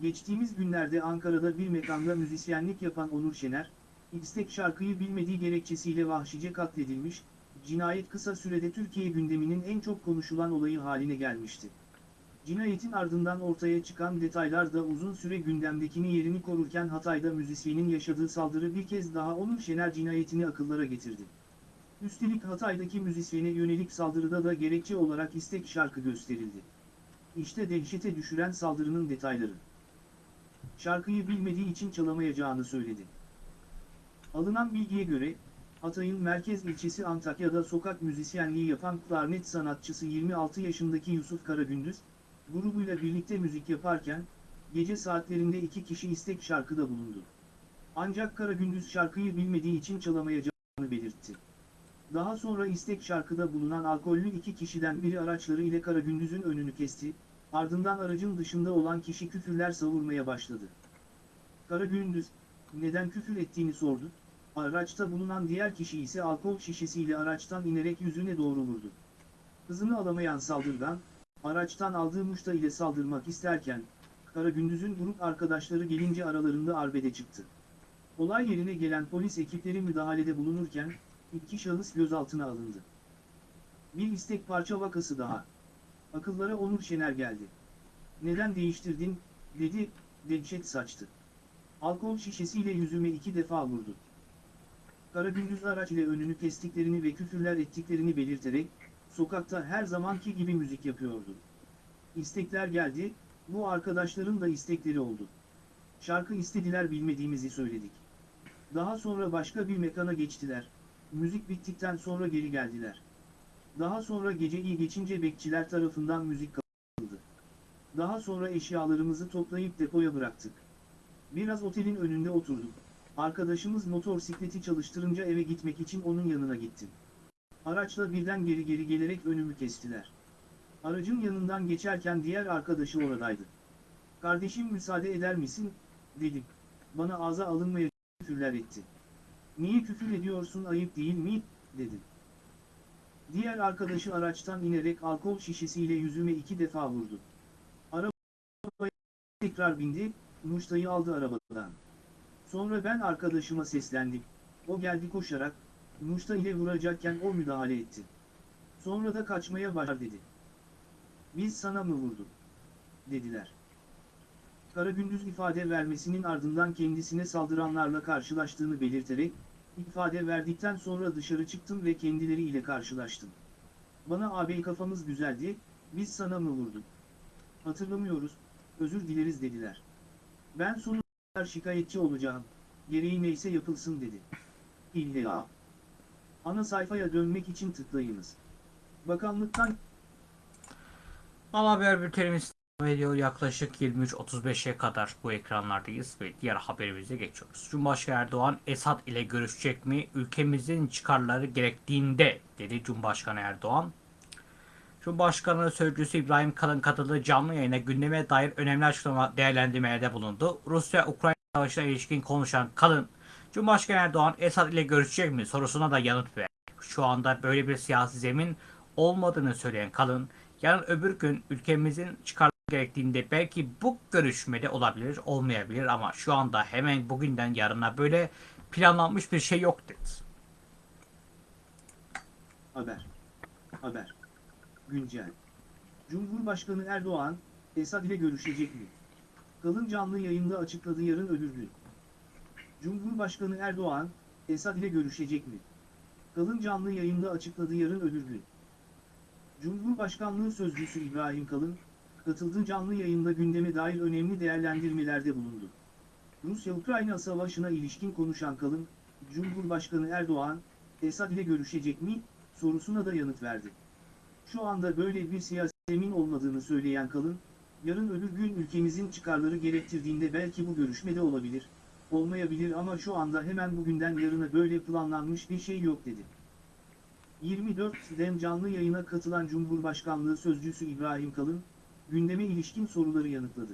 Geçtiğimiz günlerde Ankara'da bir mekanda müzisyenlik yapan Onur Şener, istek şarkıyı bilmediği gerekçesiyle vahşice katledilmiş, cinayet kısa sürede Türkiye gündeminin en çok konuşulan olayı haline gelmişti. Cinayetin ardından ortaya çıkan detaylar da uzun süre gündemdekini yerini korurken Hatay'da müzisyenin yaşadığı saldırı bir kez daha Onur Şener cinayetini akıllara getirdi. Üstelik Hatay'daki müzisyene yönelik saldırıda da gerekçe olarak istek şarkı gösterildi. İşte dehşete düşüren saldırının detayları. Şarkıyı bilmediği için çalamayacağını söyledi. Alınan bilgiye göre, Hatay'ın merkez ilçesi Antakya'da sokak müzisyenliği yapan klarnet sanatçısı 26 yaşındaki Yusuf Karagündüz, grubuyla birlikte müzik yaparken, gece saatlerinde iki kişi istek şarkıda bulundu. Ancak Karagündüz şarkıyı bilmediği için çalamayacağını belirtti. Daha sonra istek şarkıda bulunan alkollü iki kişiden biri araçları ile Karagündüz'ün önünü kesti, ardından aracın dışında olan kişi küfürler savurmaya başladı. Karagündüz, neden küfür ettiğini sordu, araçta bulunan diğer kişi ise alkol şişesiyle araçtan inerek yüzüne doğru vurdu. Hızını alamayan saldırgan, araçtan aldığı muşta ile saldırmak isterken, Karagündüz'ün grup arkadaşları gelince aralarında arbede çıktı. Olay yerine gelen polis ekipleri müdahalede bulunurken, iki şahıs gözaltına alındı. Bir istek parça vakası daha. Akıllara Onur Şener geldi. Neden değiştirdin, dedi, dehşet saçtı. Alkol şişesiyle yüzüme iki defa vurdu. Karagündüz araç ile önünü kestiklerini ve küfürler ettiklerini belirterek, sokakta her zamanki gibi müzik yapıyordu. İstekler geldi, bu arkadaşların da istekleri oldu. Şarkı istediler bilmediğimizi söyledik. Daha sonra başka bir mekana geçtiler, müzik bittikten sonra geri geldiler. Daha sonra gece iyi geçince bekçiler tarafından müzik kapatıldı. Daha sonra eşyalarımızı toplayıp depoya bıraktık. Biraz otelin önünde oturduk. Arkadaşımız motosikleti çalıştırınca eve gitmek için onun yanına gittim. Araçla birden geri geri gelerek önümü kestiler. Aracın yanından geçerken diğer arkadaşı oradaydı. Kardeşim müsaade eder misin, dedim. Bana ağza alınmayacak küfürler etti. Niye küfür ediyorsun ayıp değil mi, dedi. Diğer arkadaşı araçtan inerek alkol şişesiyle yüzüme iki defa vurdu. Arabaya tekrar bindi, Muşta'yı aldı arabadan. Sonra ben arkadaşıma seslendim. O geldi koşarak, Muşta ile vuracakken o müdahale etti. Sonra da kaçmaya başlar dedi. Biz sana mı vurduk? Dediler. Karagündüz ifade vermesinin ardından kendisine saldıranlarla karşılaştığını belirterek, ifade verdikten sonra dışarı çıktım ve kendileriyle karşılaştım. Bana ağabey kafamız güzeldi, biz sana mı vurduk? Hatırlamıyoruz, özür dileriz dediler. Ben kadar şikayetçi olacağım, gereği neyse yapılsın dedi. İlla. Ana sayfaya dönmek için tıklayınız. Bakanlıktan Ana haber bültenimiz ediyor. Yaklaşık 23.35'e kadar bu ekranlardayız ve diğer haberimize geçiyoruz. Cumhurbaşkanı Erdoğan Esad ile görüşecek mi? Ülkemizin çıkarları gerektiğinde dedi Cumhurbaşkanı Erdoğan. Cumhurbaşkanı Sözcüsü İbrahim Kalın katıldığı canlı yayına gündeme dair önemli açıklama değerlendirmelerde bulundu. Rusya-Ukrayna savaşına ilişkin konuşan Kalın, Cumhurbaşkanı Erdoğan Esad ile görüşecek mi sorusuna da yanıt verdi. Şu anda böyle bir siyasi zemin olmadığını söyleyen Kalın, yarın öbür gün ülkemizin çıkarları gerektiğinde belki bu görüşmede olabilir, olmayabilir ama şu anda hemen bugünden yarına böyle planlanmış bir şey yok dedi. Haber. Haber. Güncel. Cumhurbaşkanı Erdoğan, Esad ile görüşecek mi? Kalın canlı yayında açıkladı yarın öbür gün. Cumhurbaşkanı Erdoğan, Esad ile görüşecek mi? Kalın canlı yayında açıkladı yarın öbür gün. Cumhurbaşkanlığı Sözcüsü İbrahim Kalın, katıldığı canlı yayında gündeme dair önemli değerlendirmelerde bulundu. Rusya-Ukrayna savaşına ilişkin konuşan Kalın, Cumhurbaşkanı Erdoğan, Esad ile görüşecek mi, sorusuna da yanıt verdi. Şu anda böyle bir siyasi zemin olmadığını söyleyen Kalın, yarın öbür gün ülkemizin çıkarları gerektirdiğinde belki bu görüşmede olabilir, olmayabilir ama şu anda hemen bugünden yarına böyle planlanmış bir şey yok dedi. 24 Dem canlı yayına katılan Cumhurbaşkanlığı Sözcüsü İbrahim Kalın, gündeme ilişkin soruları yanıtladı.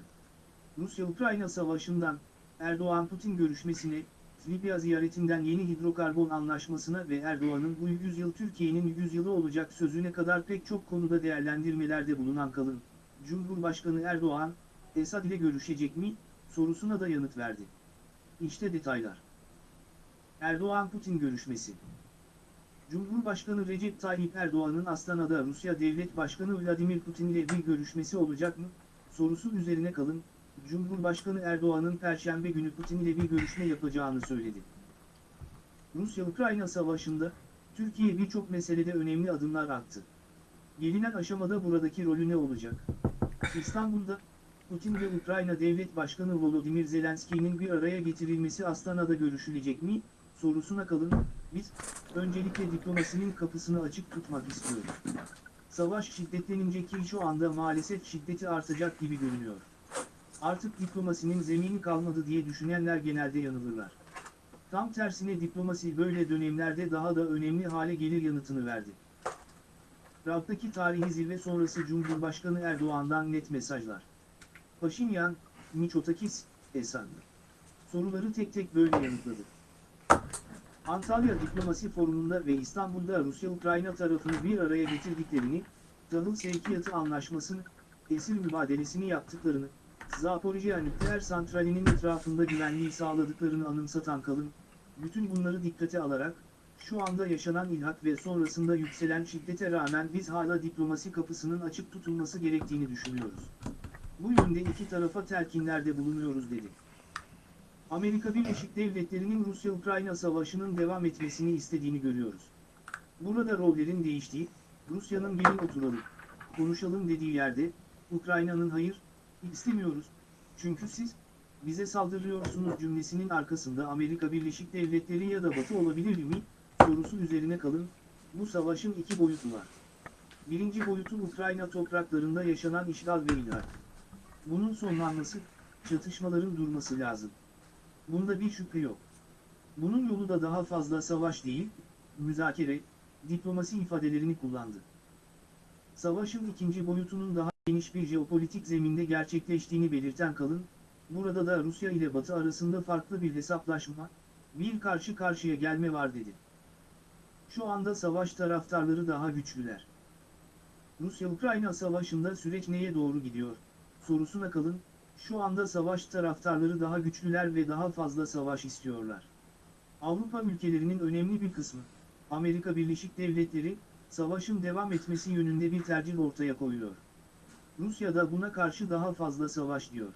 Rusya-Ukrayna savaşından, Erdoğan-Putin görüşmesine, Libya ziyaretinden yeni hidrokarbon anlaşmasına ve Erdoğan'ın bu yüzyıl Türkiye'nin yüzyılı olacak sözüne kadar pek çok konuda değerlendirmelerde bulunan Kalın, Cumhurbaşkanı Erdoğan, Esad ile görüşecek mi, sorusuna da yanıt verdi. İşte detaylar. Erdoğan-Putin görüşmesi Cumhurbaşkanı Recep Tayyip Erdoğan'ın Astana'da Rusya Devlet Başkanı Vladimir Putin ile bir görüşmesi olacak mı, sorusu üzerine kalın, Cumhurbaşkanı Erdoğan'ın Perşembe günü Putin ile bir görüşme yapacağını söyledi. Rusya-Ukrayna savaşında, Türkiye birçok meselede önemli adımlar attı. Gelinen aşamada buradaki rolü ne olacak? İstanbul'da, Putin ve Ukrayna Devlet Başkanı Volodymyr Zelenski'nin bir araya getirilmesi Astana'da görüşülecek mi, sorusuna kalın, biz, öncelikle diplomasinin kapısını açık tutmak istiyoruz. Savaş şiddetlenince ki şu anda maalesef şiddeti artacak gibi görünüyor. Artık diplomasinin zemini kalmadı diye düşünenler genelde yanılırlar. Tam tersine diplomasi böyle dönemlerde daha da önemli hale gelir yanıtını verdi. Prag'daki tarihi zirve sonrası Cumhurbaşkanı Erdoğan'dan net mesajlar. Paşinyan, Miçotakis, Esad. Soruları tek tek böyle yanıtladı. Antalya Diplomasi Forumu'nda ve İstanbul'da Rusya-Ukrayna tarafını bir araya getirdiklerini, tahıl sevkiyatı anlaşmasını, esir mübadelesini yaptıklarını, Zaporijya nükleer santralinin etrafında güvenliği sağladıklarını anımsatan Kalın, bütün bunları dikkate alarak, şu anda yaşanan ilhak ve sonrasında yükselen şiddete rağmen biz hala diplomasi kapısının açık tutulması gerektiğini düşünüyoruz. Bu yönde iki tarafa telkinlerde bulunuyoruz dedi. Amerika Birleşik Devletleri'nin Rusya-Ukrayna savaşının devam etmesini istediğini görüyoruz. Burada rollerin değiştiği, Rusya'nın gelin oturalım, konuşalım dediği yerde, Ukrayna'nın hayır, istemiyoruz, çünkü siz, bize saldırıyorsunuz cümlesinin arkasında Amerika Birleşik Devletleri ya da Batı olabilir mi, sorusu üzerine kalın, bu savaşın iki boyutu var. Birinci boyutu Ukrayna topraklarında yaşanan işgal ve ilhak. Bunun sonlanması, çatışmaların durması lazım. Bunda bir şüphe yok. Bunun yolu da daha fazla savaş değil, müzakere, diplomasi ifadelerini kullandı. Savaşın ikinci boyutunun daha geniş bir jeopolitik zeminde gerçekleştiğini belirten Kalın, burada da Rusya ile Batı arasında farklı bir hesaplaşma, Bir karşı karşıya gelme var dedi. Şu anda savaş taraftarları daha güçlüler. Rusya-Ukrayna savaşında süreç neye doğru gidiyor? Sorusuna kalın, şu anda savaş taraftarları daha güçlüler ve daha fazla savaş istiyorlar. Avrupa ülkelerinin önemli bir kısmı, Amerika Birleşik Devletleri, savaşın devam etmesi yönünde bir tercih ortaya koyuyor. Rusya da buna karşı daha fazla savaş diyor.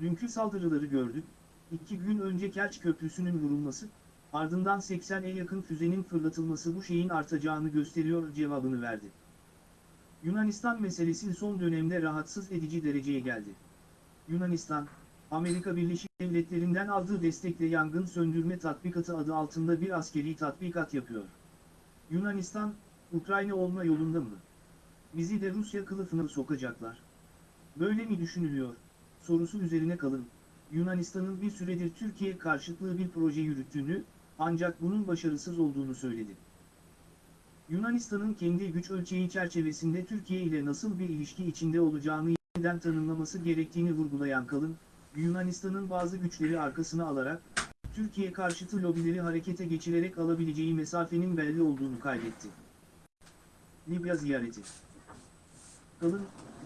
Dünkü saldırıları gördük, iki gün önce Kerç Köprüsü'nün vurulması, ardından 80'e yakın füzenin fırlatılması bu şeyin artacağını gösteriyor cevabını verdi. Yunanistan meselesi son dönemde rahatsız edici dereceye geldi. Yunanistan, Amerika Birleşik Devletleri'nden aldığı destekle yangın söndürme tatbikatı adı altında bir askeri tatbikat yapıyor. Yunanistan, Ukrayna olma yolunda mı? Bizi de Rusya kılıfına sokacaklar. Böyle mi düşünülüyor? Sorusu üzerine kalın. Yunanistan'ın bir süredir Türkiye karşıtlığı bir proje yürüttüğünü, ancak bunun başarısız olduğunu söyledi. Yunanistan'ın kendi güç ölçeği çerçevesinde Türkiye ile nasıl bir ilişki içinde olacağını yeniden tanımlaması gerektiğini vurgulayan Kalın, Yunanistan'ın bazı güçleri arkasına alarak, Türkiye karşıtı lobileri harekete geçirerek alabileceği mesafenin belli olduğunu kaydetti. Libya ziyareti Kalın,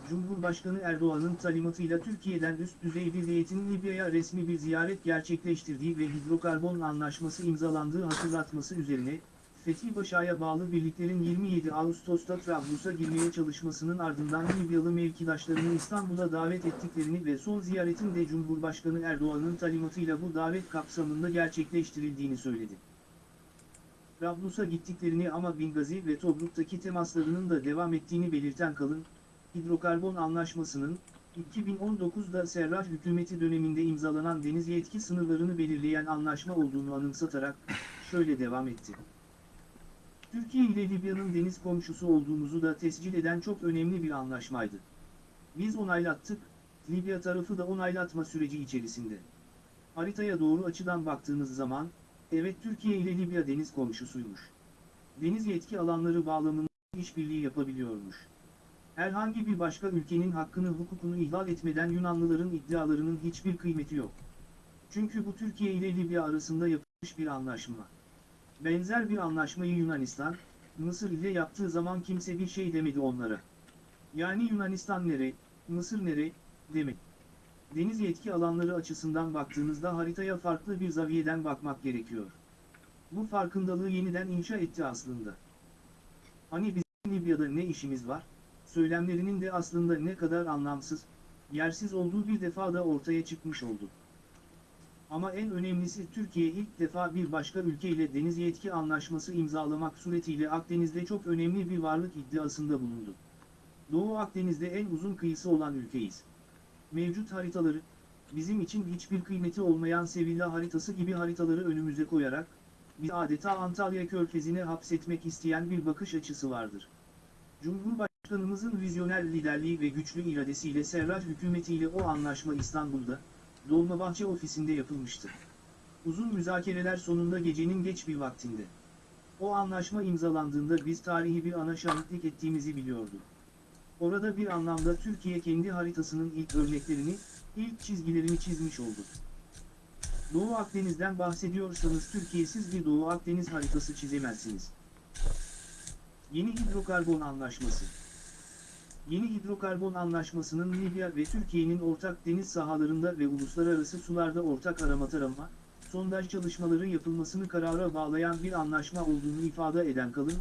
Cumhurbaşkanı Erdoğan'ın talimatıyla Türkiye'den üst düzey bir heyetin Libya'ya resmi bir ziyaret gerçekleştirdiği ve hidrokarbon anlaşması imzalandığı hatırlatması üzerine, Fethi Başa'ya bağlı birliklerin 27 Ağustos'ta Trablus'a girmeye çalışmasının ardından Libyalı mevkidaşlarını İstanbul'a davet ettiklerini ve son ziyaretin de Cumhurbaşkanı Erdoğan'ın talimatıyla bu davet kapsamında gerçekleştirildiğini söyledi. Trablus'a gittiklerini ama Bingazi ve Tobruk'taki temaslarının da devam ettiğini belirten Kalın, hidrokarbon anlaşmasının, 2019'da Serraj hükümeti döneminde imzalanan deniz yetki sınırlarını belirleyen anlaşma olduğunu anımsatarak, şöyle devam etti. Türkiye ile Libya'nın deniz komşusu olduğumuzu da tescil eden çok önemli bir anlaşmaydı. Biz onaylattık, Libya tarafı da onaylatma süreci içerisinde. Haritaya doğru açıdan baktığınız zaman, evet Türkiye ile Libya deniz komşusuymuş. Deniz yetki alanları bağlamında işbirliği yapabiliyormuş. Herhangi bir başka ülkenin hakkını hukukunu ihlal etmeden Yunanlıların iddialarının hiçbir kıymeti yok. Çünkü bu Türkiye ile Libya arasında yapılmış bir anlaşma. Benzer bir anlaşmayı Yunanistan, Mısır ile yaptığı zaman kimse bir şey demedi onlara. Yani Yunanistan nere, Mısır nere, demek. Deniz yetki alanları açısından baktığınızda haritaya farklı bir zaviyeden bakmak gerekiyor. Bu farkındalığı yeniden inşa etti aslında. Hani bizim Libya'da ne işimiz var? Söylemlerinin de aslında ne kadar anlamsız, yersiz olduğu bir defa da ortaya çıkmış oldu. Ama en önemlisi Türkiye ilk defa bir başka ülke ile deniz yetki anlaşması imzalamak suretiyle Akdeniz'de çok önemli bir varlık iddiasında bulundu. Doğu Akdeniz'de en uzun kıyısı olan ülkeyiz. Mevcut haritaları, bizim için hiçbir kıymeti olmayan Sevilla haritası gibi haritaları önümüze koyarak, bir adeta Antalya körfezine hapsetmek isteyen bir bakış açısı vardır. Cumhurbaşkanımızın vizyoner liderliği ve güçlü iradesiyle Serraj hükümetiyle o anlaşma İstanbul'da, Dolmabahçe ofisinde yapılmıştı. Uzun müzakereler sonunda gecenin geç bir vaktinde. O anlaşma imzalandığında biz tarihi bir ana şahitlik ettiğimizi biliyordu. Orada bir anlamda Türkiye kendi haritasının ilk örneklerini, ilk çizgilerini çizmiş oldu. Doğu Akdeniz'den bahsediyorsanız Türkiye'siz bir Doğu Akdeniz haritası çizemezsiniz. Yeni Hidrokarbon Anlaşması Yeni hidrokarbon anlaşmasının Libya ve Türkiye'nin ortak deniz sahalarında ve uluslararası sularda ortak arama tarama, sondaj çalışmaları yapılmasını karara bağlayan bir anlaşma olduğunu ifade eden Kalın,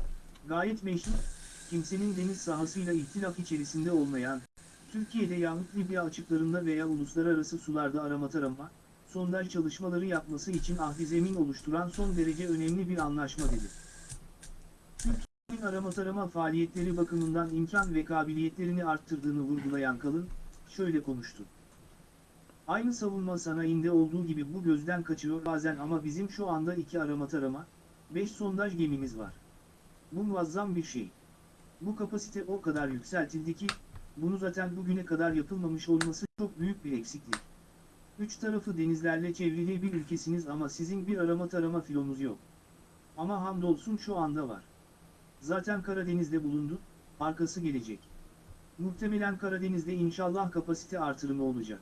gayet meşru, kimsenin deniz sahasıyla ihtilaf içerisinde olmayan, Türkiye'de yahut Libya açıklarında veya uluslararası sularda arama tarama, sondaj çalışmaları yapması için ahdi zemin oluşturan son derece önemli bir anlaşma dedi. Türkiye'nin arama tarama faaliyetleri bakımından imkan ve kabiliyetlerini arttırdığını vurgulayan Kalın, şöyle konuştu. Aynı savunma sanayinde olduğu gibi bu gözden kaçıyor bazen ama bizim şu anda iki arama tarama, 5 sondaj gemimiz var. Bu muazzam bir şey. Bu kapasite o kadar yükseltildi ki, bunu zaten bugüne kadar yapılmamış olması çok büyük bir eksiklik. Üç tarafı denizlerle çevrili bir ülkesiniz ama sizin bir arama tarama filonuz yok. Ama hamdolsun şu anda var. Zaten Karadeniz'de bulundu, arkası gelecek. Muhtemelen Karadeniz'de inşallah kapasite artırımı olacak.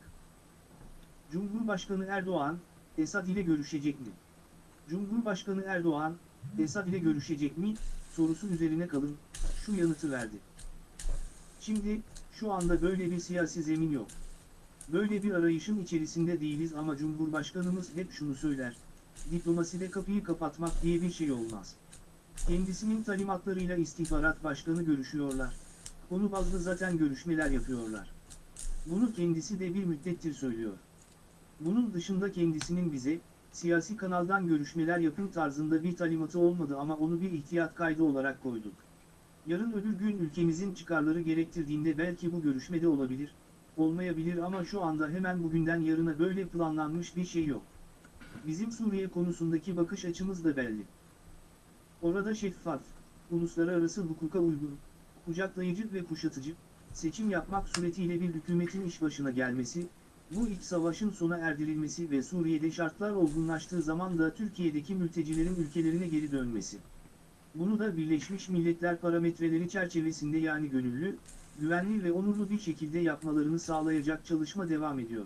Cumhurbaşkanı Erdoğan, Esad ile görüşecek mi? Cumhurbaşkanı Erdoğan, Esad ile görüşecek mi, sorusu üzerine kalın, şu yanıtı verdi. Şimdi, şu anda böyle bir siyasi zemin yok. Böyle bir arayışın içerisinde değiliz ama Cumhurbaşkanımız hep şunu söyler, diplomaside kapıyı kapatmak diye bir şey olmaz. Kendisinin talimatlarıyla istihbarat başkanı görüşüyorlar. Konu bazlı zaten görüşmeler yapıyorlar. Bunu kendisi de bir müddettir söylüyor. Bunun dışında kendisinin bize, siyasi kanaldan görüşmeler yapın tarzında bir talimatı olmadı ama onu bir ihtiyat kaydı olarak koyduk. Yarın öbür gün ülkemizin çıkarları gerektirdiğinde belki bu görüşmede olabilir, olmayabilir ama şu anda hemen bugünden yarına böyle planlanmış bir şey yok. Bizim Suriye konusundaki bakış açımız da belli. Orada şeffaf, uluslararası hukuka uygun, kucaklayıcı ve kuşatıcı, seçim yapmak suretiyle bir hükümetin iş başına gelmesi, bu iç savaşın sona erdirilmesi ve Suriye'de şartlar olgunlaştığı zaman da Türkiye'deki mültecilerin ülkelerine geri dönmesi. Bunu da Birleşmiş Milletler parametreleri çerçevesinde yani gönüllü, güvenli ve onurlu bir şekilde yapmalarını sağlayacak çalışma devam ediyor.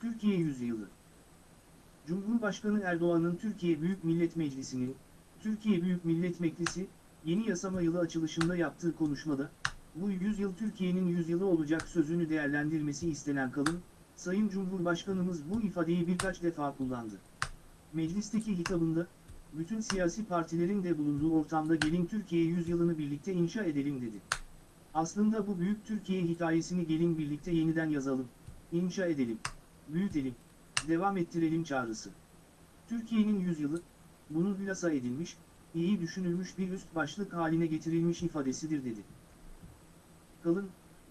Türkiye Yüzyılı Cumhurbaşkanı Erdoğan'ın Türkiye Büyük Millet Meclisi'nin, Türkiye Büyük Millet Meclisi, yeni yasama yılı açılışında yaptığı konuşmada, bu yüzyıl Türkiye'nin yüzyılı olacak sözünü değerlendirmesi istenen kalın, Sayın Cumhurbaşkanımız bu ifadeyi birkaç defa kullandı. Meclisteki hitabında, bütün siyasi partilerin de bulunduğu ortamda gelin Türkiye yüzyılını birlikte inşa edelim dedi. Aslında bu büyük Türkiye hikayesini gelin birlikte yeniden yazalım, inşa edelim, büyütelim, devam ettirelim çağrısı. Türkiye'nin yüzyılı, bunun hülasa edilmiş, iyi düşünülmüş bir üst başlık haline getirilmiş ifadesidir dedi. Kalın,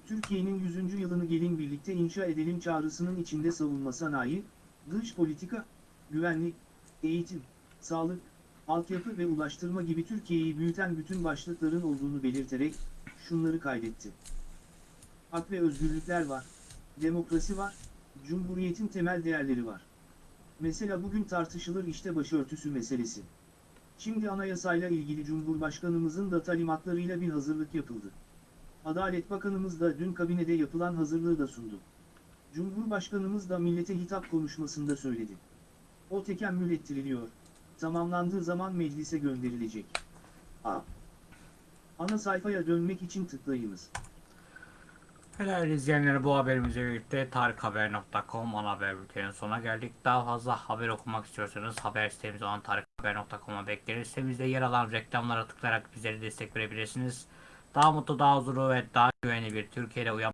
Türkiye'nin 100. yılını gelin birlikte inşa edelim çağrısının içinde savunma sanayi, dış politika, güvenlik, eğitim, sağlık, altyapı ve ulaştırma gibi Türkiye'yi büyüten bütün başlıkların olduğunu belirterek, şunları kaydetti. Hak ve özgürlükler var, demokrasi var, Cumhuriyetin temel değerleri var. Mesela bugün tartışılır işte başörtüsü meselesi. Şimdi anayasayla ilgili Cumhurbaşkanımızın da talimatlarıyla bir hazırlık yapıldı. Adalet Bakanımız da dün kabinede yapılan hazırlığı da sundu. Cumhurbaşkanımız da millete hitap konuşmasında söyledi. O tekemmül ettiriliyor. Tamamlandığı zaman meclise gönderilecek. A. Ana sayfaya dönmek için tıklayınız. Helal izleyenler bu haberimizle birlikte tarikhaber.com ana haber bültenin sonuna geldik. Daha fazla haber okumak istiyorsanız haber sitemiz olan tarikhaber.com'a bekleriz. Sitemizde yer alan reklamlara tıklayarak bizlere destek verebilirsiniz. Daha mutlu, daha huzurlu ve daha güvenli bir Türkiye'de uyan